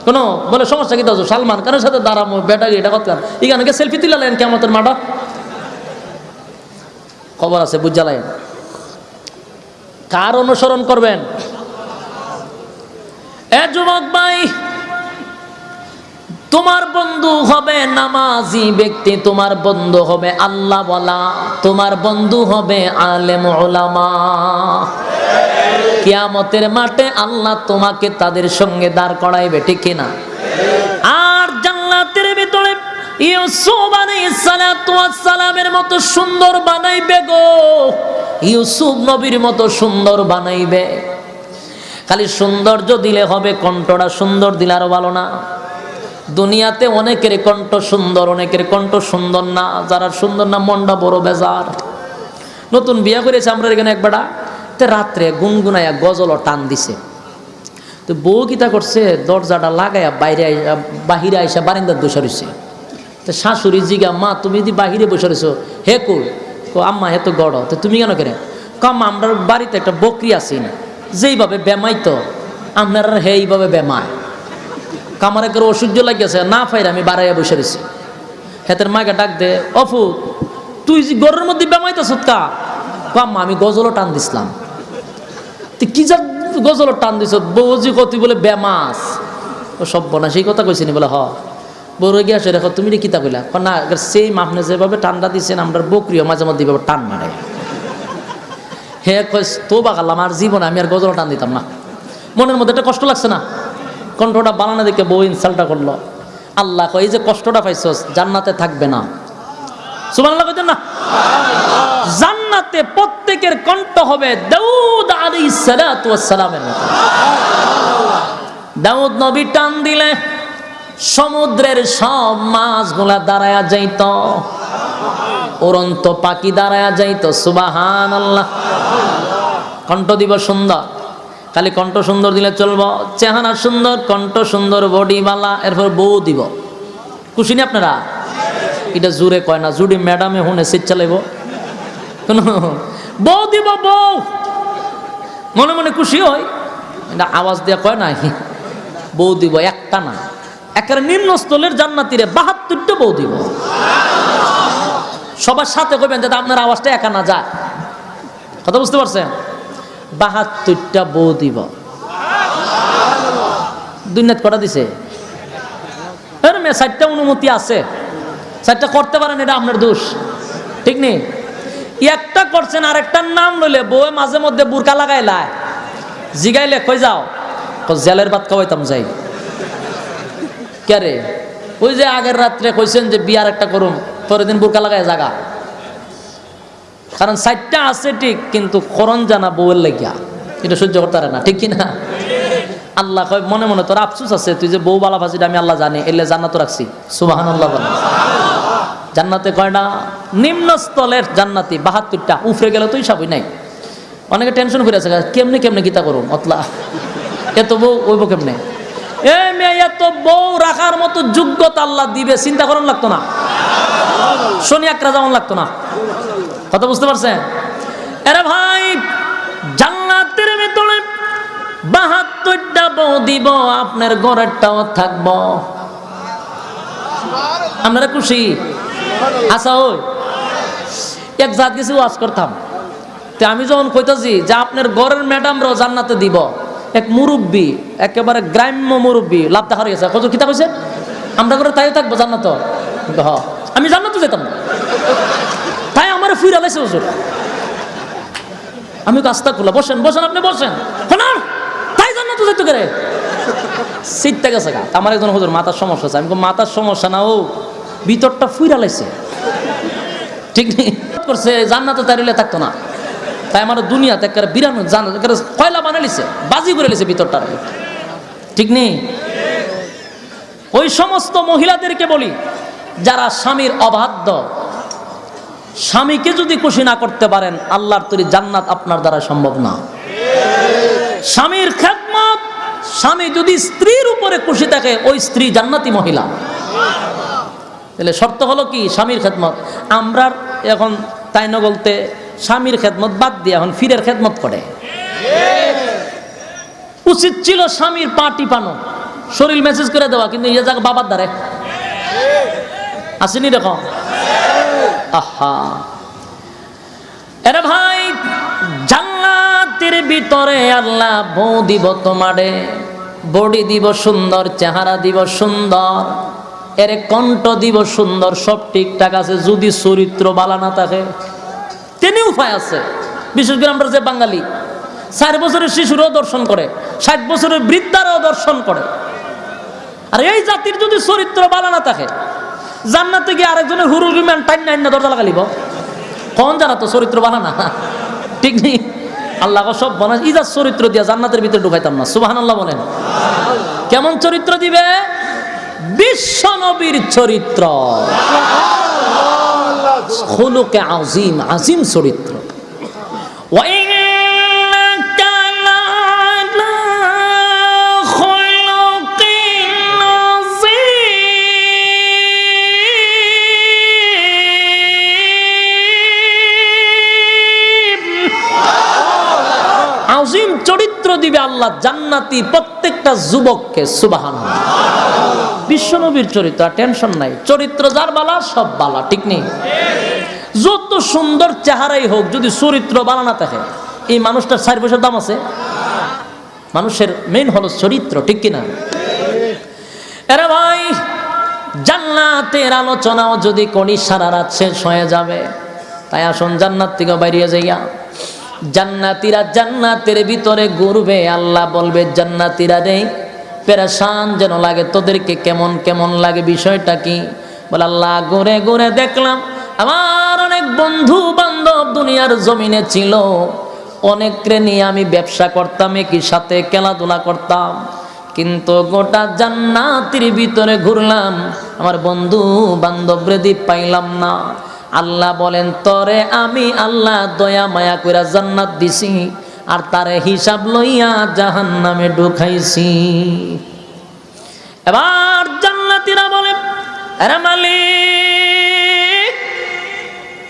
কোনো বলে, সমস্যা কি সালমান খানের সাথে দাঁড়াবো ব্যাটারি এটা করতে এখানে সেলফি তুলালেন কেমতের মাঠা। খবর আছে বুঝালেন কার অনুসরণ করবেন? এ যুবক ভাই, তোমার বন্ধু হবে নামাজি ব্যক্তি, তোমার বন্ধু হবে আল্লাহ বলা তোমার বন্ধু হবে আলেম ওলামা কিয়ামতের মাঠে আল্লাহ তোমাকে তাদের সঙ্গে দাঁড় করাইবে, ঠিক কিনা আর জান্নাতের ভিতরে ইউসুফ আলাইহিস সালাতু ওয়াস সালামের মতো সুন্দর বানাইবে গো। ইউসুফ নবীর মতো সুন্দর বানাইবে। খালি সৌন্দর্য দিলে হবে, কণ্ঠটা সুন্দর দিলে আরও ভালো না। দুনিয়াতে অনেকের কণ্ঠ সুন্দর, অনেকের কণ্ঠ সুন্দর না, যারা সুন্দর না, মনটা বড় বেজার। নতুন বিয়া করেছে, আমরা এখানে একবারটা তে রাত্রে গুনগুনাইয়া গজল টান দিছে। তো বউ কিতা করছে, দরজাটা লাগাইয়া বাইরে বাহিরে আইসা বারিন্দার বসে রয়েছে তো শাশুড়ি জিগা, মা, তুমি যদি বাহিরে বসে রয়েছো হে কই কো, আম্মা হে তো গড়, তো তুমি কেন করে? কম আমরা বাড়িতে একটা বকরি আছি যেইভাবে বেমাই তো, আপনার হে এইভাবে বেমায়। কামারে করে অসহ্য লাগিয়েছে, না ফাইরে আমি বাড়াইয়া বসে রয়েছি হেতের মাকে ডাক দে অফু তুই যে গরের মধ্যে বেমাইতেছ কা? কাম্মা আমি গজলও টান দিছিলাম। তুই কি যা গজল টান দিছ? বৌজি কতি বলে বেমাস। ও সব বনা সেই কথা কইছিনি বলে, হ। বড় গিয়ে আসে, দেখো, তুমি কিতা কইলা? না সেই মাপনে যেভাবে টানটা দিচ্ছেন আমরা বকরিও মাঝে মধ্যে এভাবে টান মারে হে কইস তো বাগালাম আর জীবনে আমি আর গজল টান দিতাম না। মনের মধ্যে একটা কষ্ট লাগছে না? কণ্ঠটা বানানো দেখে বউ ইনসালটা করল। আল্লাহ কয়, এই যে কষ্টটা পাইছস, জান্নাতে থাকবে না। সুবহানাল্লাহ কইতেন না? জান্নাতে প্রত্যেকের কণ্ঠ হবে দাউদ সালামের মতো। দাউদ নবী টান দিলে সমুদ্রের সব মাছগুলা দাঁড়ায়া যাইত। উড়ন্ত পাখি দাঁড়ায়া যাইত। সুবাহান আল্লাহ কণ্ঠ দিব সুন্দর। খালি কণ্ঠ সুন্দর দিলে চলব। চেহারা সুন্দর, কণ্ঠ সুন্দর বডিওয়ালা এরপর বউ দিব। খুশি নি আপনারা? এটা জুড়ে কয় না, জুড়ি ম্যাডামে হুনে সিট চালাইব। কোনো বউ দিব, বউ। মনে মনে খুশি হয়। এটা আওয়াজ দেওয়া কয় না বউ দিব একটা না। একেবারে নিম্নস্থলের জান্নাতিরে বাহাত্তরটা বউ দিব। সবার সাথে করবেন যাতে আপনার আওয়াজটা একা না যায়। কথা বুঝতে পারছেন? বাহাত্তরটা বউ দিব। দুনিয়াত কটা দিছে? চারটা অনুমতি আছে। চারটা করতে পারেন, এটা আপনার দোষ। ঠিক নেই? একটা করছেন আর একটার নাম লইলে বউয়ে মাঝে মধ্যে বুরকা লাগাই লাই জিগাইলে কই যাও? জেলের ভাত খাওয়াইতাম যাই। কে ওই যে আগের রাত্রে কইছেন যে বিয়ার একটা করুন পরের দিন বুরকা লাগায় জাগা। কারণ সাইটটা আছে ঠিক, কিন্তু করণ জানা বউয়ের লেগিয়া। এটা সহ্য করতে পারে না, ঠিক কি না আল্লাহ কয়, মনে মনে তোর আফসুস আছে, তুই যে বউ বালা ফাঁসিটা আমি আল্লাহ জানি, এলে জানা তো রাখছি। সুবাহান আল্লাহ জান্নাতে কয়টা নিম্নস্থলের জান্নাতি বাহাত্তরটা উফরে গেলে তো হিসাবই নাই। অনেকে টেনশন করে আছে, কেমনে কেমনে গীতা করুন? অতলা। এত বউ ওইব কেমনে? এ মেয়ে, এত বউ রাখার মতো যোগ্যতা আল্লাহ দিবে, চিন্তা করুন লাগতো না। শনি একরা যেমন লাগতো না। কথা বুঝতে পারছেন? এরা ভাই, জান্নাতের ভিতরে বাহাত্তরটা বউ দিব, আপনার ঘরেরটাও থাকব। আপনারা খুশি? আচ্ছা ওই। এক জাত গেছি, ওয়াজ করতাম। তো আমি যখন কইতাছি যে আপনার ঘরের ম্যাডামরাও জান্নাতে দিব, এক মুরব্বী, একেবারে গ্রাম্য মুরব্বী, লাভ দেখার গেছে। কত কিতা কইছে আমরা করে তাইও থাকব জান্নাত। আমি জান্নাতে যেতাম তাই আমার ফিরে আলাইছে হুজুর। আমি কাজটা খুলা বসেন বসেন আপনি, বসেন। শোনান, তাই জান্নাতে যেতে করে সিটটা গেছে আমার একজন হুজুর, মাথার সমস্যা আছে। আমি মাথার সমস্যা না, ও। ভিতরটা ফুইরা লাইছে। ঠিক নেই? করছে, জান্নাতে তারিলে থাকতো না। তাই আমার দুনিয়াতে একটা বিরানো জান কয়লা বানালিছে বাজি করে লিছে ভিতরটা ঠিক নেই? ওই সমস্ত মহিলাদেরকে বলি, যারা স্বামীর অবাধ্য, স্বামীকে যদি খুশি না করতে পারেন, আল্লাহর তৈরি জান্নাত আপনার দ্বারা সম্ভব না। স্বামীর খেদমত, স্বামী যদি স্ত্রীর উপরে খুশি থাকে, ওই স্ত্রী জান্নাতি মহিলা। তাহলে শর্ত হলো কি? স্বামীর খেদমত। আমরা এখন তাই না বলতে, স্বামীর খেদমত বাদ দিয়ে এখন ফিরের খেদমত করে। উচিত ছিল স্বামীর পা টিপানো, শরীর মেসেজ করে দেওয়া, কিন্তু ইয়ে যাক বাবার দ্বারে। আসেনি দেখো? আহা। এরে ভাই, জান্নাতের ভিতরে আল্লাহ বউ দিব তোমারে, বডি দিব সুন্দর, চেহারা দিব সুন্দর। এর কণ্ঠ দিব সুন্দর, সব ঠিকঠাক আছে, যদি চরিত্র বালা না থাকে। তিনি উপায় আছে। বিশেষ করে আমরা যে বাঙালি ষাট বছরের শিশুরও দর্শন করে, ষাট বছরের বৃদ্ধারও দর্শন করে। আর এই জাতির যদি চরিত্র বালা না থাকে, জান্নাতে গিয়ে আরেকজনের হুরুল বিমান টাইন নাইন না দরজা লাগালিব কোন জানা তো চরিত্র বালা না? ঠিক নেই? আল্লাহ সব বনা ইজার চরিত্র দিয়া জান্নাতের ভিতরে ঢুকাইতাম না। সুবাহান আল্লাহ বলেন। কেমন চরিত্র দিবে? বিশ্ব নবীর চরিত্র। হলুকে আজিম আজিম চরিত্র। আজিম চরিত্র দিবে আল্লাহ জান্নাতি প্রত্যেকটা যুবককে সুবাহান বিশ্বনবীর চরিত্র, আর টেনশন নাই। চরিত্র যার বালা, সব বালা, ঠিক নেই? যত সুন্দর চেহারাই হোক, যদি চরিত্র বালা না থাকে, এই মানুষটার চার পয়সার দাম আছে? মানুষের মেইন হলো চরিত্র, ঠিক কিনা? এরা ভাই, জান্নাতের আলোচনাও যদি করি সারা রাত শেষ হয়ে যাবে, তাই আসুন জান্নাত থেকে বাইরিয়ে যাইয়া, জান্নাতিরা জান্নাতের ভিতরে ঘুরবে, আল্লাহ বলবে, জান্নাতিরা রে পেরেশান যেন লাগে, তোদেরকে কেমন কেমন লাগে, বিষয়টা কি? বলে, আল্লাহ, ঘুরে ঘুরে দেখলাম, আমার অনেক বন্ধু বান্ধব দুনিয়ার জমিনে ছিল। অনেকরে নিয়ে আমি ব্যবসা করতাম, একই সাথে খেলাধুলা করতাম। কিন্তু গোটা জান্নাতির ভিতরে ঘুরলাম, আমার বন্ধু বান্ধব রেদি পাইলাম না। আল্লাহ বলেন, তরে আমি আল্লাহ দয়া মায়া কইরা জান্নাত দিছি। আর তারে হিসাব লইয়া জাহান নামে ঢুকাইছি। এবার জান্নাতিরা বলে মালিক,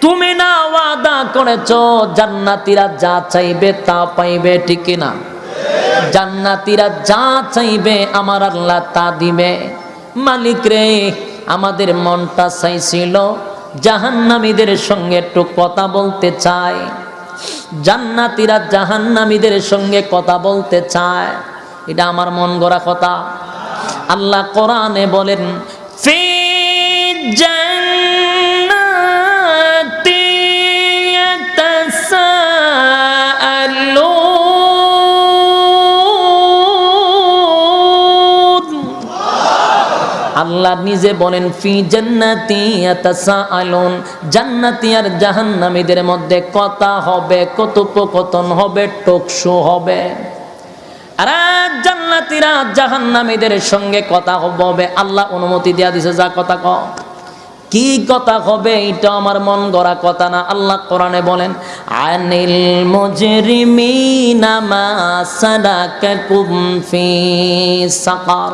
তুমি না ওয়াদা করেছ জান্নাতিরা যা চাইবে তা পাইবে, ঠিক না? জান্নাতিরা যা চাইবে আমার আল্লাহ তা দিবে। মালিক রে, আমাদের মনটা চাইছিল জাহান্নামীদের সঙ্গে একটু কথা বলতে চায় জান্নাতিরা জাহান্নামীদের সঙ্গে কথা বলতে চায়। এটা আমার মন গড়া কথা। আল্লাহ কোরআনে বলেন আল্লাহ নিজে বলেন, ফি জান্নাতি ইয়াতাসাআলুন জান্নাতি আর জাহান্নামীদের মধ্যে কথা হবে, কথোপকথন হবে টকশো হবে। আর সঙ্গে কথা হবে, আল্লাহ অনুমতি দেয়া দিছে, যা কথা ক কি কথা হবে এটা আমার মন গড়া কথা না। আল্লাহ কোরআনে বলেন, আনিল মুজরিমিনা মা সালাকাকুম ফি সাকার।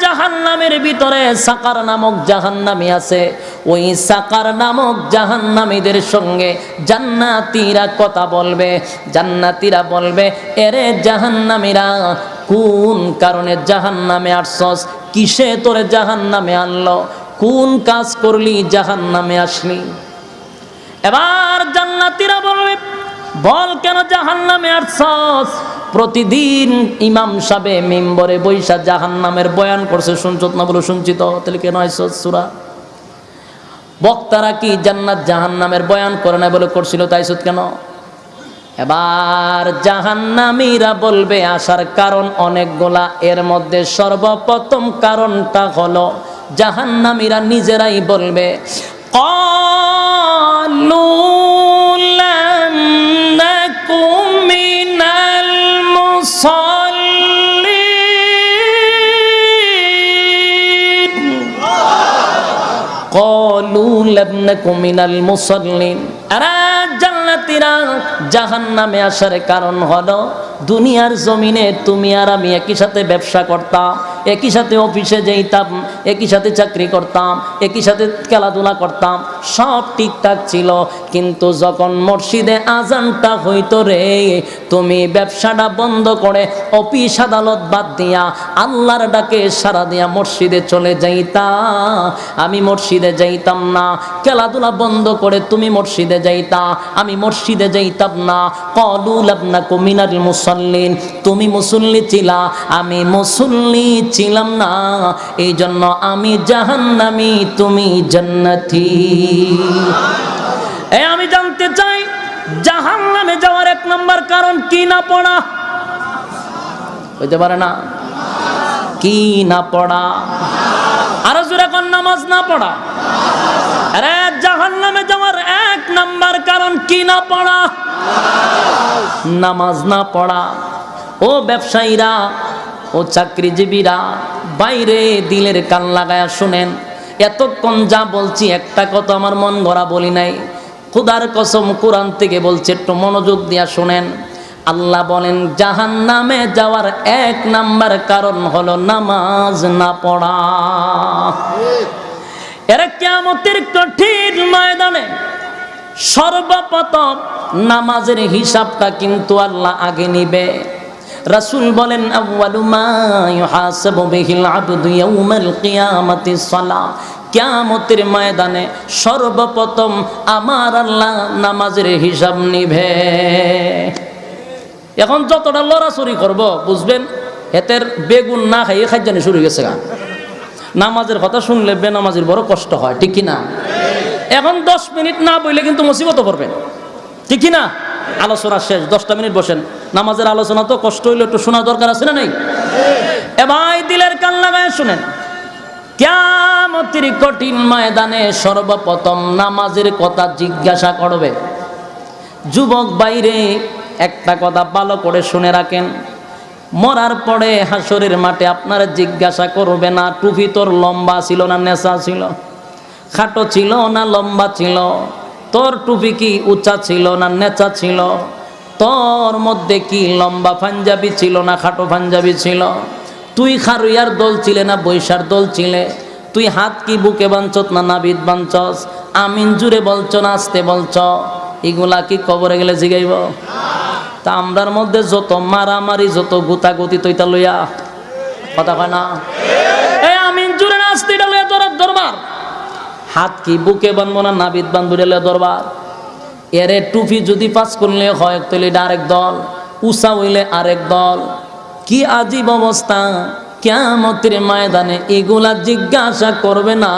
জাহান্নামের ভিতরে সাকার নামক জাহান্নামী আছে। ওই সাকার নামক জাহান্নামীদের সঙ্গে জান্নাতীরা কথা বলবে। জান্নাতীরা বলবে, এরে জাহান্নামীরা, কোন কারণে জাহান্নামে আসছস? কিসে তোরে জাহান্নামে আনলো? কোন কাজ করলি জাহান্নামে আসলি? এবার জান্নাতীরা বলবে, বল কেন জাহান্নামে আসছস? প্রতিদিন ইমাম সাবে মেম্বরে বৈশা জাহান নামের বয়ান করছে, শুনছত না বলে শুনছিত? তাহলে কেন সুরা? বক্তারা কি জান্নাত জাহান নামের বয়ান করে না বলে করছিল তাই কেন? এবার জাহান্নামীরা বলবে, আসার কারণ অনেকগুলা, এর মধ্যে সর্বপ্রথম কারণটা হলো, জাহান্নামীরা নিজেরাই বলবে, কলু المصلين قالوا لم نك من المصلين আরে জান্নাতীরা জাহান্নামে আসার কারণ হলো দুনিয়ার জমিনে তুমি আর আমি একই সাথে ব্যবসা করতাম, একই সাথে অফিসে যেতাম, একই সাথে চাকরি করতাম, একই সাথে খেলাধুলা করতাম, সব ঠিকঠাক ছিল। কিন্তু যখন মসজিদে আজানটা হইতো রে, তুমি ব্যবসাটা বন্ধ করে অফিস আদালত বাদ দিয়া আল্লাহর ডাকে সারা দিয়া মসজিদে চলে যাইতা। আমি মসজিদে যাইতাম না, খেলাধুলা বন্ধ করে তুমি মসজিদে যাইতা। আমি মসজিদে যাইতাম না কলুল আপনা কুমিনার মুসল্লিন, তুমি মুসল্লি ছিলা, আমি মুসল্লি ছিলাম না। এই জন্য আমি জাহান্নামি, তুমি জান্নাতি। এই আমি জানতে চাই, জাহান্নামে যাওয়ার এক নম্বর কারণ কি না পড়া? হইতে পারে না। কি না পড়া? আরও জোরে কোন, নামাজ না পড়া? আরে, জাহান্নামে যাওয়ার নাম্বার কারণ কি না পড়া? নামাজ না পড়া। ও ব্যবসায়ীরা, ও চাকরিজীবীরা, বাইরে দিলের কান লাগায়া শুনেন। এতক্ষণ যা বলছি, একটা কথা আমার মন গড়া বলি নাই। খুদার কসম কোরআন থেকে বলছে, একটু মনোযোগ দিয়া শুনেন। আল্লাহ বলেন জাহান নামে যাওয়ার এক নাম্বার কারণ হলো নামাজ না পড়া। এরা কেমতের কঠিন ময়দানে সর্বপ্রথম নামাজের হিসাবটা কিন্তু আল্লাহ আগে নিবে। রাসূল বলেন কিয়ামতের ময়দানে সর্বপ্রথম আমার আল্লাহ নামাজের হিসাব নিবে। এখন যতটা লড়াচড়ি করব, বুঝবেন হেতের বেগুন না খাইয়ে খাদ্যানি শুরু গেছে নামাজের কথা শুনলে বেনামাজির বড় কষ্ট হয়, ঠিক কি না এখন দশ মিনিট না বইলে কিন্তু মুসিবত পড়বেন ঠিক না আলোচনা শেষ, দশটা মিনিট বসেন। নামাজের আলোচনা তো কষ্ট হইলে, একটু শোনা দরকার আছে না নেই? এবার দিলের কান লাগায় শুনেন। কেমতির কঠিন ময়দানে সর্বপ্রথম নামাজের কথা জিজ্ঞাসা করবে। যুবক বাইরে একটা কথা ভালো করে শুনে রাখেন। মরার পরে হাসরের মাঠে আপনারা জিজ্ঞাসা করবে না, টুপি তোর লম্বা ছিল না, নেশা ছিল? খাটো ছিল না লম্বা ছিল? তোর টুপি কি উঁচা ছিল না নেচা ছিল? তোর মধ্যে কি লম্বা পাঞ্জাবি ছিল না খাটো পাঞ্জাবি ছিল? তুই খারুইয়ার দল ছিলে না বৈশার দল ছিলে? তুই হাত কি বুকে বাঞ্চত না নাবিদ বাঞ্চস? আমিন জুড়ে বলছ না আসতে বলছ? এগুলা কি কবরে গেলে জিগাইব? তা আমরার মধ্যে যত মারামারি, যত গুতা গুতাগুতি তৈতা লইয়া, কথা কয় না? এই আমিন জুড়ে না আসতে লইয়া তোর দরবার? হাত কি, বুকে বানবো না নাবিদ বানবো রেলে দরবার? এরে টুপি যদি পাস করলে হয়, তাহলে আরেক দল। উষা হইলে আরেক দল। কি আজীব অবস্থা কেমতের ময়দানে এগুলা জিজ্ঞাসা করবে না।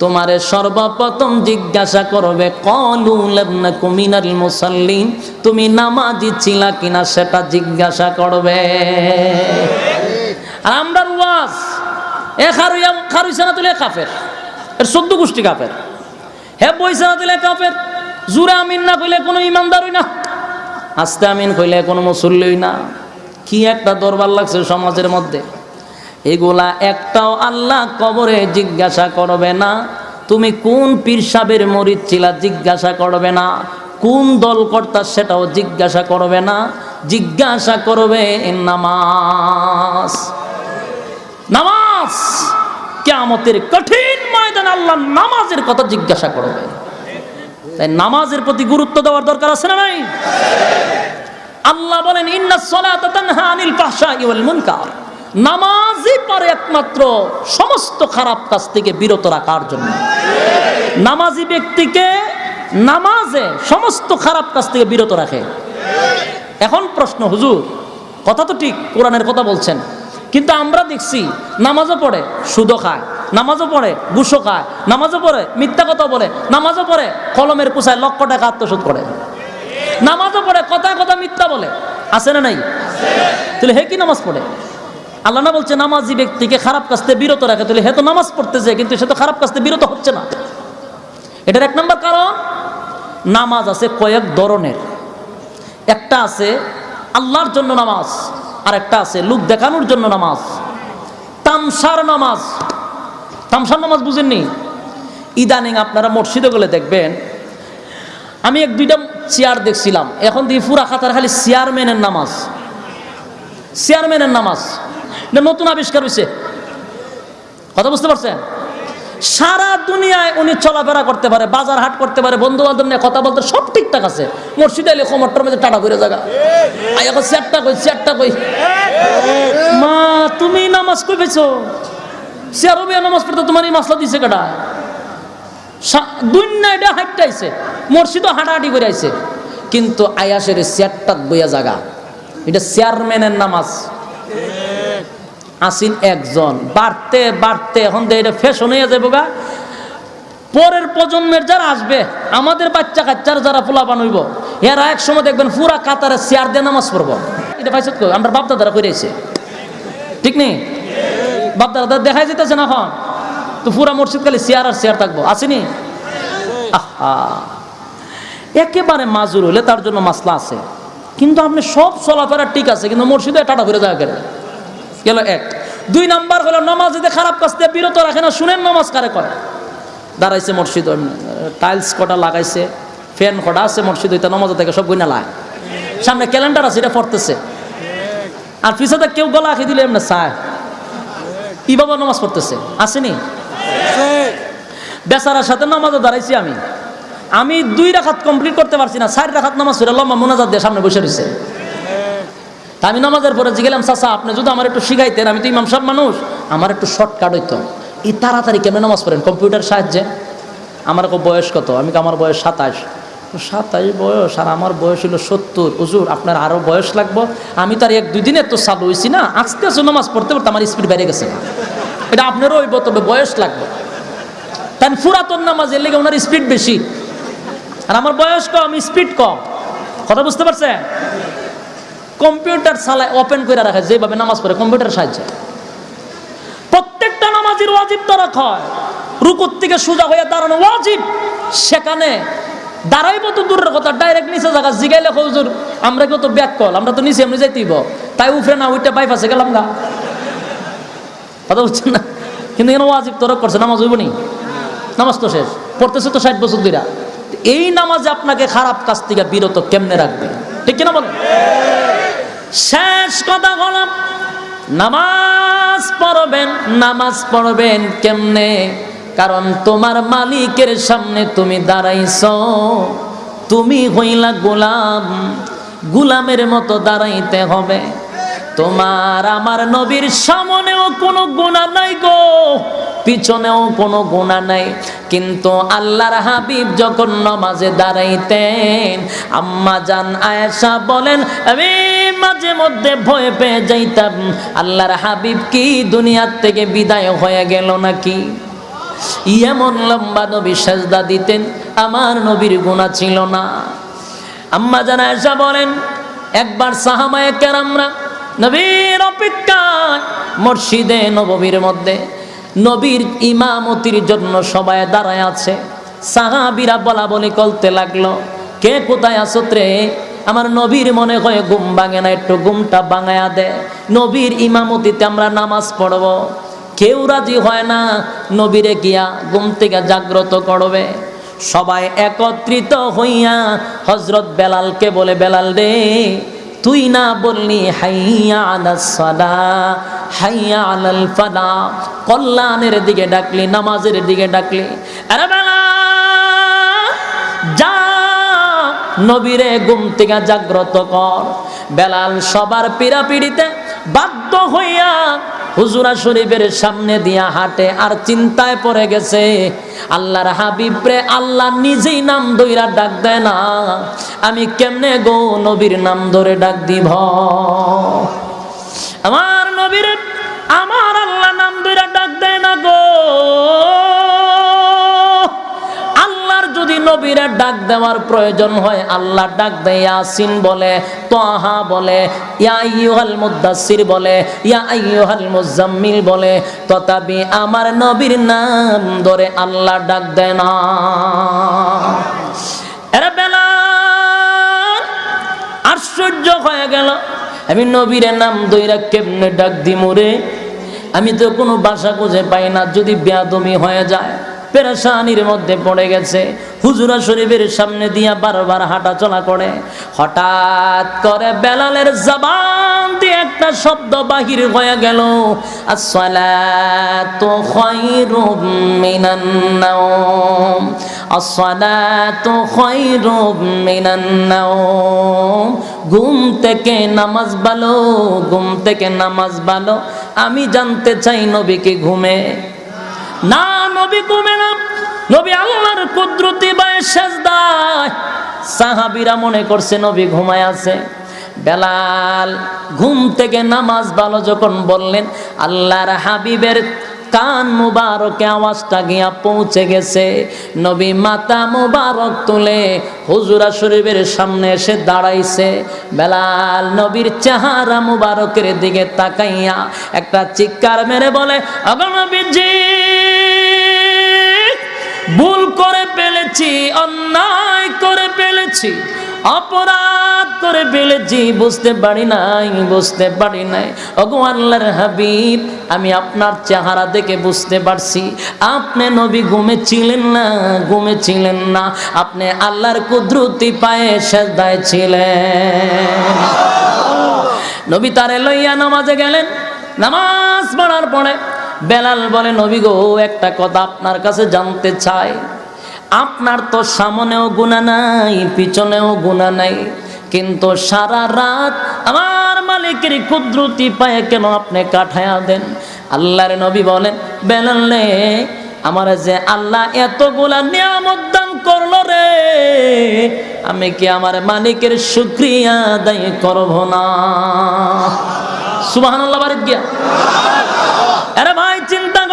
তোমারে সর্বপ্রথম জিজ্ঞাসা করবে মুসাল্লিন তুমি নামাজি ছিলা কিনা সেটা জিজ্ঞাসা করবে। আর আমরা ওয়াজ এ খারুইয়া খারুইছে না তুলে কাফের। এর চোদ্দ গোষ্ঠী কাফের। হে বইছে না তুলে কাফের, জুরে আমিন না কইলে কোনো ইমানদারই না। আস্তে আমিন কইলে কোনো মুসল্লিই না। কি একটা দরবার লাগছে সমাজের মধ্যে। এগুলা একটাও আল্লাহ কবরে জিজ্ঞাসা করবে না। তুমি কোন পীর সাহেবের মরিদ ছিলা জিজ্ঞাসা করবে না। কোন দল কর্তা সেটাও জিজ্ঞাসা করবে না। জিজ্ঞাসা করবে নামাজ। নামাজ! কেয়ামতের কঠিন আল্লাহ নামাজের কথা জিজ্ঞাসা করবে। তাই নামাজের প্রতি গুরুত্ব দেওয়ার দরকার আছে না নাই? আল্লাহ বলেন নামাজই পারে একমাত্র সমস্ত খারাপ কাজ থেকে বিরত রাখার জন্য। নামাজি ব্যক্তিকে নামাজে সমস্ত খারাপ কাজ থেকে বিরত রাখে। এখন প্রশ্ন, হুজুর, কথা তো ঠিক, কোরআনের কথা বলছেন। কিন্তু আমরা দেখছি নামাজও পড়ে, সুদও খায়। নামাজও পড়ে ঘুষও খায়। নামাজও পড়ে, মিথ্যা কথা বলে। নামাজও পড়ে, কলমের কুসায় লক্ষ টাকা আত্মসাৎ করে। নামাজও পড়ে কথা কথা মিথ্যা বলে। আছে না নাই? তাহলে হে কি নামাজ পড়ে? আল্লাহ না বলছে, নামাজি ব্যক্তিকে খারাপ কাজ থেকে বিরত রাখে। তাহলে হে তো নামাজ পড়তেছে, কিন্তু সে তো খারাপ কাজ থেকে বিরত হচ্ছে না। এটার এক নম্বর কারণ? নামাজ আছে কয়েক ধরনের। একটা আছে আল্লাহর জন্য নামাজ আর একটা আছে লোক দেখানোর জন্য নামাজ। তামসার নামাজ। তামসার নামাজ বুঝেননি। ইদানিং আপনারা মসজিদে গেলে দেখবেন, আমি এক দুইটা চেয়ার দেখছিলাম। এখন দিয়ে পুরা খাতার খালি চেয়ারম্যানের নামাজ। চেয়ারম্যানের নামাজ। নতুন আবিষ্কার হয়েছে কথা বুঝতে পারছেন? সারা দুনিয়ায় উনি চলাফেরা করতে পারে, বাজার হাট করতে পারে বন্ধু বান্ধব নিয়ে কথা বলতে, সব ঠিকঠাক আছে। মসজিদে এলে খমরটার মধ্যে টাটা করে জায়গা এখন চেয়ারটা কই চেয়ারটা কই? মা, তুমি নামাজ কই পেয়েছ চেয়ারও বিয়া নামাজ পড়তে তোমার এই মাসলা দিছে কেটা দুই এটা হাঁটতে আইছে মসজিদও হাঁটাহাঁটি করে আইছে কিন্তু আয়াসের চেয়ারটা বইয়া জায়গা এটা চেয়ারম্যানের নামাজ। আসিন একজন। বাড়তে বাড়তে, এখন তো এটা ফ্যাশন হয়ে যাবে গা। পরের প্রজন্মের যারা আসবে, আমাদের বাচ্চা কাচ্চার যারা পোলা বানইব এরা এক সময় দেখবেন পুরা কাতারে চেয়ার দিয়ে নামাজ পড়ব। এটা পাইছে তো আমরা বাপদাদারা করে আইছে ঠিক নেই? বাপদাদা দেখা যেতেছে না এখন। তো পুরা মসজিদ খালি চেয়ার আর চেয়ার থাকব। আসেনি একেবারে মাজুর হলে তার জন্য মাসলা আছে। কিন্তু আপনি সব চলাফেরা ঠিক আছে, কিন্তু মসজিদে টাটা করে যাওয়া করে গেল এক। দুই নাম্বার হলো নামাজিতে খারাপ কাজ দিয়ে বিরত রাখে না, শুনেন নামাজ কারে করে। দাঁড়াইছে মসজিদ টাইলস কটা লাগাইছে, ফ্যান কটা আছে মসজিদ ওইটা নামাজ থেকে সব গুইনা লায় সামনে ক্যালেন্ডার আছে, এটা পড়তেছে। আর পিছাতে কেউ গলা আঁকি দিলে এমনি চায়। ই বাবা নামাজ পড়তেছে? আসেনি? বেচারার সাথে নামাজে দাঁড়াইছি আমি। আমি দুই রাখাত কমপ্লিট করতে পারছি না, চার রাখাত নামাজ পড়ে লম্বা মোনাজাত দিয়ে সামনে বসে রয়েছে তা আমি নামাজের পরে জিগেলাম, চাচা, আপনি যদি আমার একটু শিখাইতেন, আমি তো ইমাম সব মানুষ, আমার একটু শর্টকাট হইতো। এই তাড়াতাড়ি কেমন নামাজ পড়েন? কম্পিউটার সাহায্যে? আমার কো বয়স কত? আমি কো আমার বয়স সাতাশ? সাতাশ বয়স, আর আমার বয়স হলো সত্তর। হুজুর, আপনার আরও বয়স লাগবো? আমি তো আর এক দুই দিনে তো চালু হয়েছি না। আস্তে নামাজ পড়তে পড়তে আমার স্পিড বেড়ে গেছে। এটা আপনারও হইব, তবে বয়স লাগবে। তাই পুরাতন নামাজ, এর লেগে ওনার স্পিড বেশি। আর আমার বয়স কম স্পিড কম। কথা বুঝতে পারছেন? কম্পিউটার চালায় ওপেন করে রাখে, যেভাবে নামাজ পড়ে, কম্পিউটার সাহায্যে। প্রত্যেকটা নামাজের ওয়াজিব তো হয়। রুকুর থেকে সোজা হয়ে দাঁড়ানো ওয়াজিব। সেখানে দাঁড়াইবো তো দূরের কথা ডাইরেক্ট নিচে জায়গা, জিগাইলে হজুর, আমরা কেউ তো ব্যাক কল আমরা তো নিচে এমনি যাইতেইব। তাই উফরে না ওইটা বাইপাসে গেলাম গা। কথা বুঝছেন না। কিন্তু এখানে ওয়াজিব তরক করছে, নামাজ হইব নি? নামাজ তো শেষ। পড়তেছে তো ষাট বছর দুইরা এই নামাজে আপনাকে খারাপ কাজ থেকে বিরত কেমনে রাখবে? ঠিক কিনা বলেন? শেষ কথা হলাম নামাজ পড়বেন নামাজ পড়বেন কেমনে? কারণ তোমার মালিকের সামনে তুমি দাঁড়াইছ। তুমি হইলা গোলাম। গোলামের মতো দাঁড়াইতে হবে। তোমার আমার নবীর সামনেও কোনো গুণা নাই গো, পিছনেও কোনো গুণা নাই। কিন্তু আল্লাহর হাবিব যখন নমাজে দাঁড়াইতেন, আম্মা জান আয়েশা বলেন, আমি মাঝে মধ্যে ভয় পেয়ে যাইতাম, আল্লাহর হাবিব কি দুনিয়ার থেকে বিদায় হয়ে গেল নাকি? এমন লম্বা নবী সাজদা দিতেন, আমার নবীর গুণা ছিল না। আম্মা জান আয়েশা বলেন, একবার সাহামায়ে কেরামরা নবীর অপেক্ষায় মসজিদে নববীর মধ্যে নবীর ইমামতির জন্য সবাই দাঁড়ায় আছে। সাহাবিরা বলা বলি করতে লাগল, কে কোথায় আছো রে আমার নবীর মনে হয় ঘুম ভাঙে না, একটু ঘুমটা ভাঙায়া দে। নবীর ইমামতিতে আমরা নামাজ পড়ব। কেউ রাজি হয় না, নবীরে গিয়া ঘুম থেকে জাগ্রত করবে। সবাই একত্রিত হইয়া হজরত বেলালকে বলে, বেলাল রে তুই না বললি, হাইয়া আলাস সালা, হাইয়া আলাল ফালা। কল্যাণের দিকে ডাকলি, নামাজের দিকে ডাকলি। আরে বেলা যা নবীরে ঘুম থেকে জাগ্রত কর। বেলাল সবার পীড়া পিড়িতে বাধ্য হইয়া হুজুরা শরীফের সামনে দিয়া হাঁটে আর চিন্তায় পড়ে গেছে, আল্লাহর হাবিবরে আল্লাহ নিজেই নাম দইরা ডাক দেয় না, আমি কেমনে গো নবীর নাম ধরে ডাক দিব? আমার নবীর, আমার আল্লাহ নাম দইরা ডাক দেয় না গো। নবীরা ডাক দেওয়ার প্রয়োজন হয়, আল্লাহ ডাক দেয়, ইয়াসিন বলে তোহা বলে, ইয়া মুদ্দাসির বলে, ইয়া মুজাম্মিল বলে, তথাপি আমার নবীর নাম ধরে আল্লাহ ডাক দেয় না। আশ্চর্য হয়ে গেল, আমি নবীর নাম দইরা কেমনে ডাক দিমুরে আমি তো কোনো বাসা খুঁজে পাই না, যদি বেয়াদমি হয়ে যায়। পেরেশানির মধ্যে পড়ে গেছে। হুজুরা শরীফের সামনে দিয়া বারবার হাঁটা চলা করে। হঠাৎ করে বেলালের জবান দিয়ে একটা শব্দ বাহির হয়ে গেল। ঘুম থেকে নামাজ ভালো, ঘুম থেকে নামাজ ভালো। আমি জানতে চাই নবীকে ঘুমে? না, নবী ঘুমে না। নবী আল্লাহর কুদরতি বায় সেজদায়। সাহাবীরা মনে করছে, নবী ঘুমায় আছে। বেলাল ঘুম থেকে নামাজ ভালো যখন বললেন, আল্লাহর হাবিবের কান মুবারকে আওয়াজটা গিয়া পৌঁছে গেছে। নবী মাতা মুবারক তুলে হুজুরা শরীফের সামনে এসে দাঁড়াইছে। বেলাল নবীর চেহারা মুবারকের দিকে তাকাইয়া একটা চিৎকার মেরে বলে অগণবীজি ভুল করে ফেলেছি, অন্যায় করে ফেলেছি, অপরাধ করে ফেলেছি, বুঝতে পারি নাই, বুঝতে পারি নাই। ওগো আল্লাহর হাবিব, আমি আপনার চেহারা দেখে বুঝতে পারছি, আপনি নবী ঘুমেছিলেন না ঘুমেছিলেন না, আপনি আল্লাহর কুদরতি পায়ে সেদায় ছিলেন। নবী তারে লইয়া নামাজে গেলেন, নামাজ পড়ার পরে বেলাল বলে, নবী গো, একটা কথা আপনার কাছে জানতে চাই। আপনার তো সামনেও গুণা নাই, পিছনেও গুণা নাই। কিন্তু সারা রাত আমার মালিকের কুদরতি পায়ে কেন আপনি কাঠায়া দেন? আল্লাহর নবী বলেন, বেলালে আমার যে আল্লাহ এতগুলা নিয়ামত দান করল রে, আমি কি আমার মালিকের শুক্রিয়া আদায় করব না? সুবাহ আল্লাহ বাড়িত গিয়া।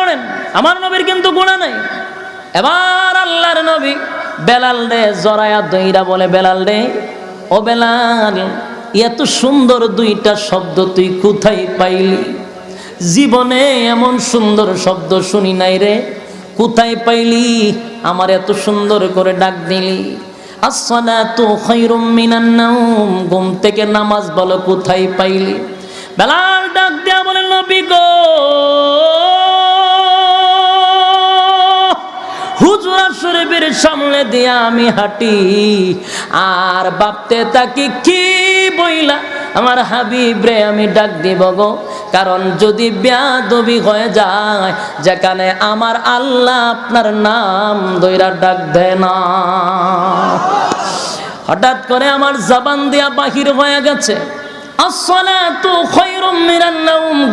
করেন আমার নবীর কিন্তু গুণা নাই। এবার আল্লাহর নবী বেলাল রে জরায়া দইরা বলে, বেলাল রে, ও বেলাল, এত সুন্দর দুইটা শব্দ তুই কোথায় পাইলি? জীবনে এমন সুন্দর শব্দ শুনি নাই রে। কোথায় পাইলি? আমার এত সুন্দর করে ডাক দিলি। আসসালাতু খায়রুম মিনান নাওম, ঘুম থেকে নামাজ বলো, কোথায় পাইলি? বেলাল ডাক দেয়া বলে, নবী গো হুজুরা শরীফের সামনে দিয়া আমি হাঁটি। আর বাপতে তাকি কি বইলা? আমার হাবিব রে, আমি ডাক দিব গো। কারণ যদি ব্যাদবি হয়ে যায়, যেখানে আমার আল্লাহ আপনার নাম দইরা ডাক দেয় না। হঠাৎ করে আমার জবান দিয়া বাহির হয়ে গেছে।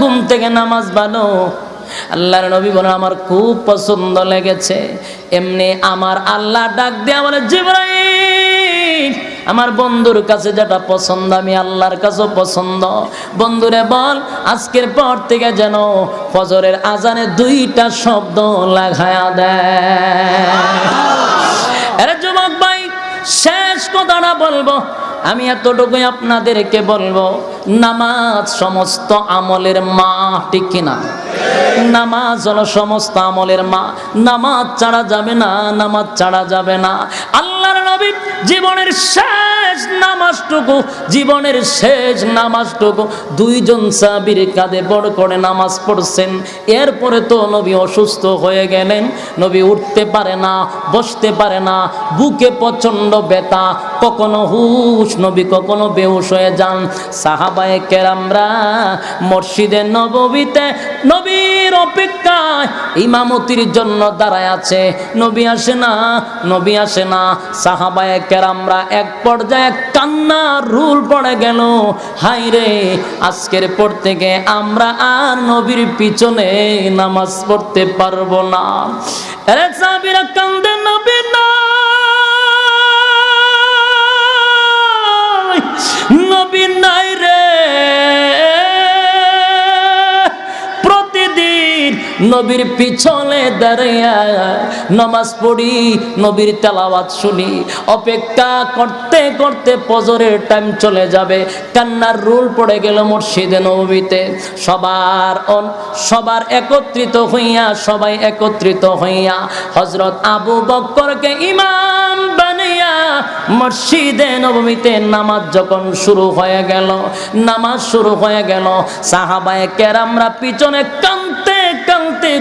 ঘুম থেকে নামাজ ভালো আল্লাহর নবী বলেন, আমার খুব পছন্দ লেগেছে। এমনি আমার আল্লাহ ডাক দিয়ে বলে, জিব্রাইল, আমার বন্ধুর কাছে যেটা পছন্দ, আমি আল্লাহর কাছেও পছন্দ। বন্ধুরে বল, আজকের পর থেকে যেন ফজরের আজানে দুইটা শব্দ লাগায়া দেয়। যুবক ভাই, শেষ কথাটা বলব, আমি এতটুকুই আপনাদেরকে বলব, নামাজ সমস্ত আমলের মা ঠিক কিনা? নামাজ হলো সমস্ত আমলের মা। নামাজ ছাড়া যাবে না, নামাজ ছাড়া যাবে না। আল্লাহর নবী জীবনের শেষ শেষ নামাজটুকু, জীবনের শেষ নামাজটুকু। দুইজন সাবির কাঁধে বড় করে নামাজ পড়ছেন। এরপরে তো নবী অসুস্থ হয়ে গেলেন। নবী উঠতে পারে না, বসতে পারে না। বুকে প্রচণ্ড ব্যথা। কখনো হুশ, নবী কখনো বেহুশ হয়ে যান। সাহাবায়ে কেরামরা মসজিদে নববীতে নবীর অপেক্ষায় ইমামতির জন্য দাঁড়ায় আছে। নবী আসে না, নবী আসে না। সাহাবায়ে কেরামরা এক পর্যায়ে কান্নার রুল পড়ে গেল। হাই রে, আজকের পর থেকে আমরা আর নবীর পিছনে নামাজ পড়তে পারব না। আরে নাই। নবী নাই নবীর পিছনে দাঁড়িয়ে নামাজ পড়ি, নবীর তেলাওয়াত শুনি। অপেক্ষা করতে করতে ফজরের টাইম চলে যাবে। কান্নার রুল পড়ে গেল মসজিদে নবীতে। সবার সবার একত্রিত হইয়া, সবাই একত্রিত হইয়া হজরত আবু বক্করকে ইমাম বানিয়া মসজিদে নবমীতে নামাজ যখন শুরু হয়ে গেল, নামাজ শুরু হয়ে গেল, সাহাবায়ে কেরামরা পিছনে কানতে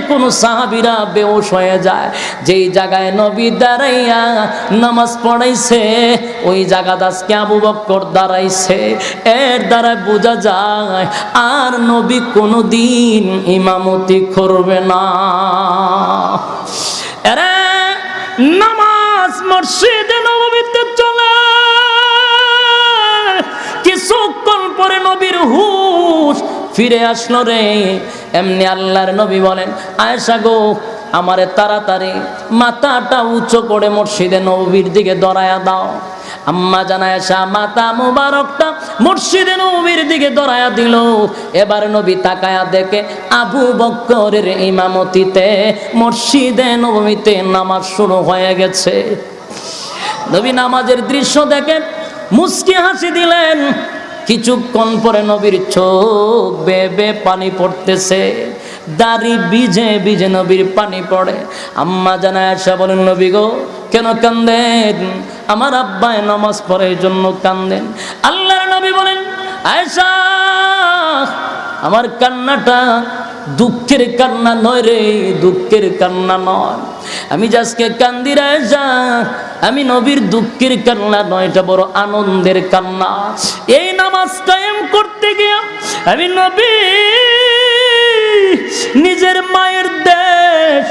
কোন সাহাবিরা বেউস হয়ে যায়। যেই জায়গায় নবী দাঁড়াইয়া নামাজ পড়াইছে, ওই জায়গা আজকে আবু বক্কর দাঁড়াইছে। এর দ্বারা বোঝা যায়, আর নবী কোনোদিন ইমামতি করবে না। এরা, নামাজ মসজিদে নবমীতে চলে। কিছুক্ষণ পরে নবীর হুশ ফিরে আসলো রে। এমনি আল্লাহর নবী বলেন, আয়েশা গো, আমারে তাড়াতাড়ি মাথাটা উঁচু করে মসজিদে নবীর দিকে দরায়া দাও। আম্মা জানায় শাহ মাতা মুবারকটা মুর্শিদে নবীর দিকে দরায়া দিল। এবার নবী তাকায়া দেখে আবু বক্করের ইমামতিতে মসজিদে নবমীতে নামাজ শুরু হয়ে গেছে। নবী নামাজের দৃশ্য দেখে মুস্কি হাসি দিলেন। কিছুক্ষণ পরে নবীর চোখ বেবে পানি পড়তেছে। দাড়ি বিজে বিজে নবীর পানি পড়ে। আম্মা জানায় আসা বলেন, নবী গো, কেন কান্দেন? আমার আব্বায় নামাজ পড়ে এই জন্য কান্দেন। আল্লাহর নবী বলেন আয়সা আমার কান্নাটা দুঃখের কান্না নয় রে, দুঃখের কান্না নয়। আমি যে আজকে কান্দি রাজা আমি নবীর দুঃখের কান্না নয়, এটা বড় আনন্দের কান্না। এই নামাজ কায়েম করতে গিয়া আমি নবী, নিজের মায়ের দেশ,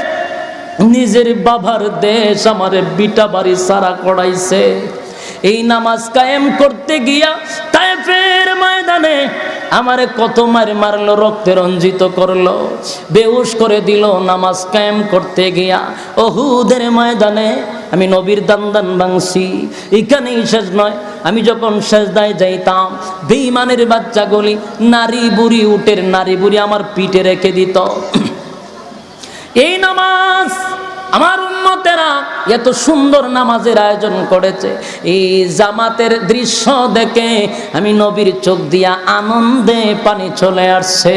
নিজের বাবার দেশ আমার বিটা বাড়ি সারা করাইছে। এই নামাজ কায়েম করতে গিয়া তাইফের ময়দানে আমারে কত মার মারলো, রক্তে রঞ্জিত করল। বেউস করে দিল, নামাজ কায়েম করতে গিয়া। ওহুদের ময়দানে আমি নবীর দান বাংছি এখানেই শেষ নয়, আমি যখন সেজদায় যাইতাম বেইমানের বাচ্চাগুলি নারী বুড়ি, উটের নারী বুড়ি আমার পিঠে রেখে দিত। এই নামাজ আমার উন্মতেরা এত সুন্দর নামাজের আয়োজন করেছে। এই জামাতের দৃশ্য দেখে আমি নবীর চোখ দিয়া আনন্দে পানি চলে আসছে।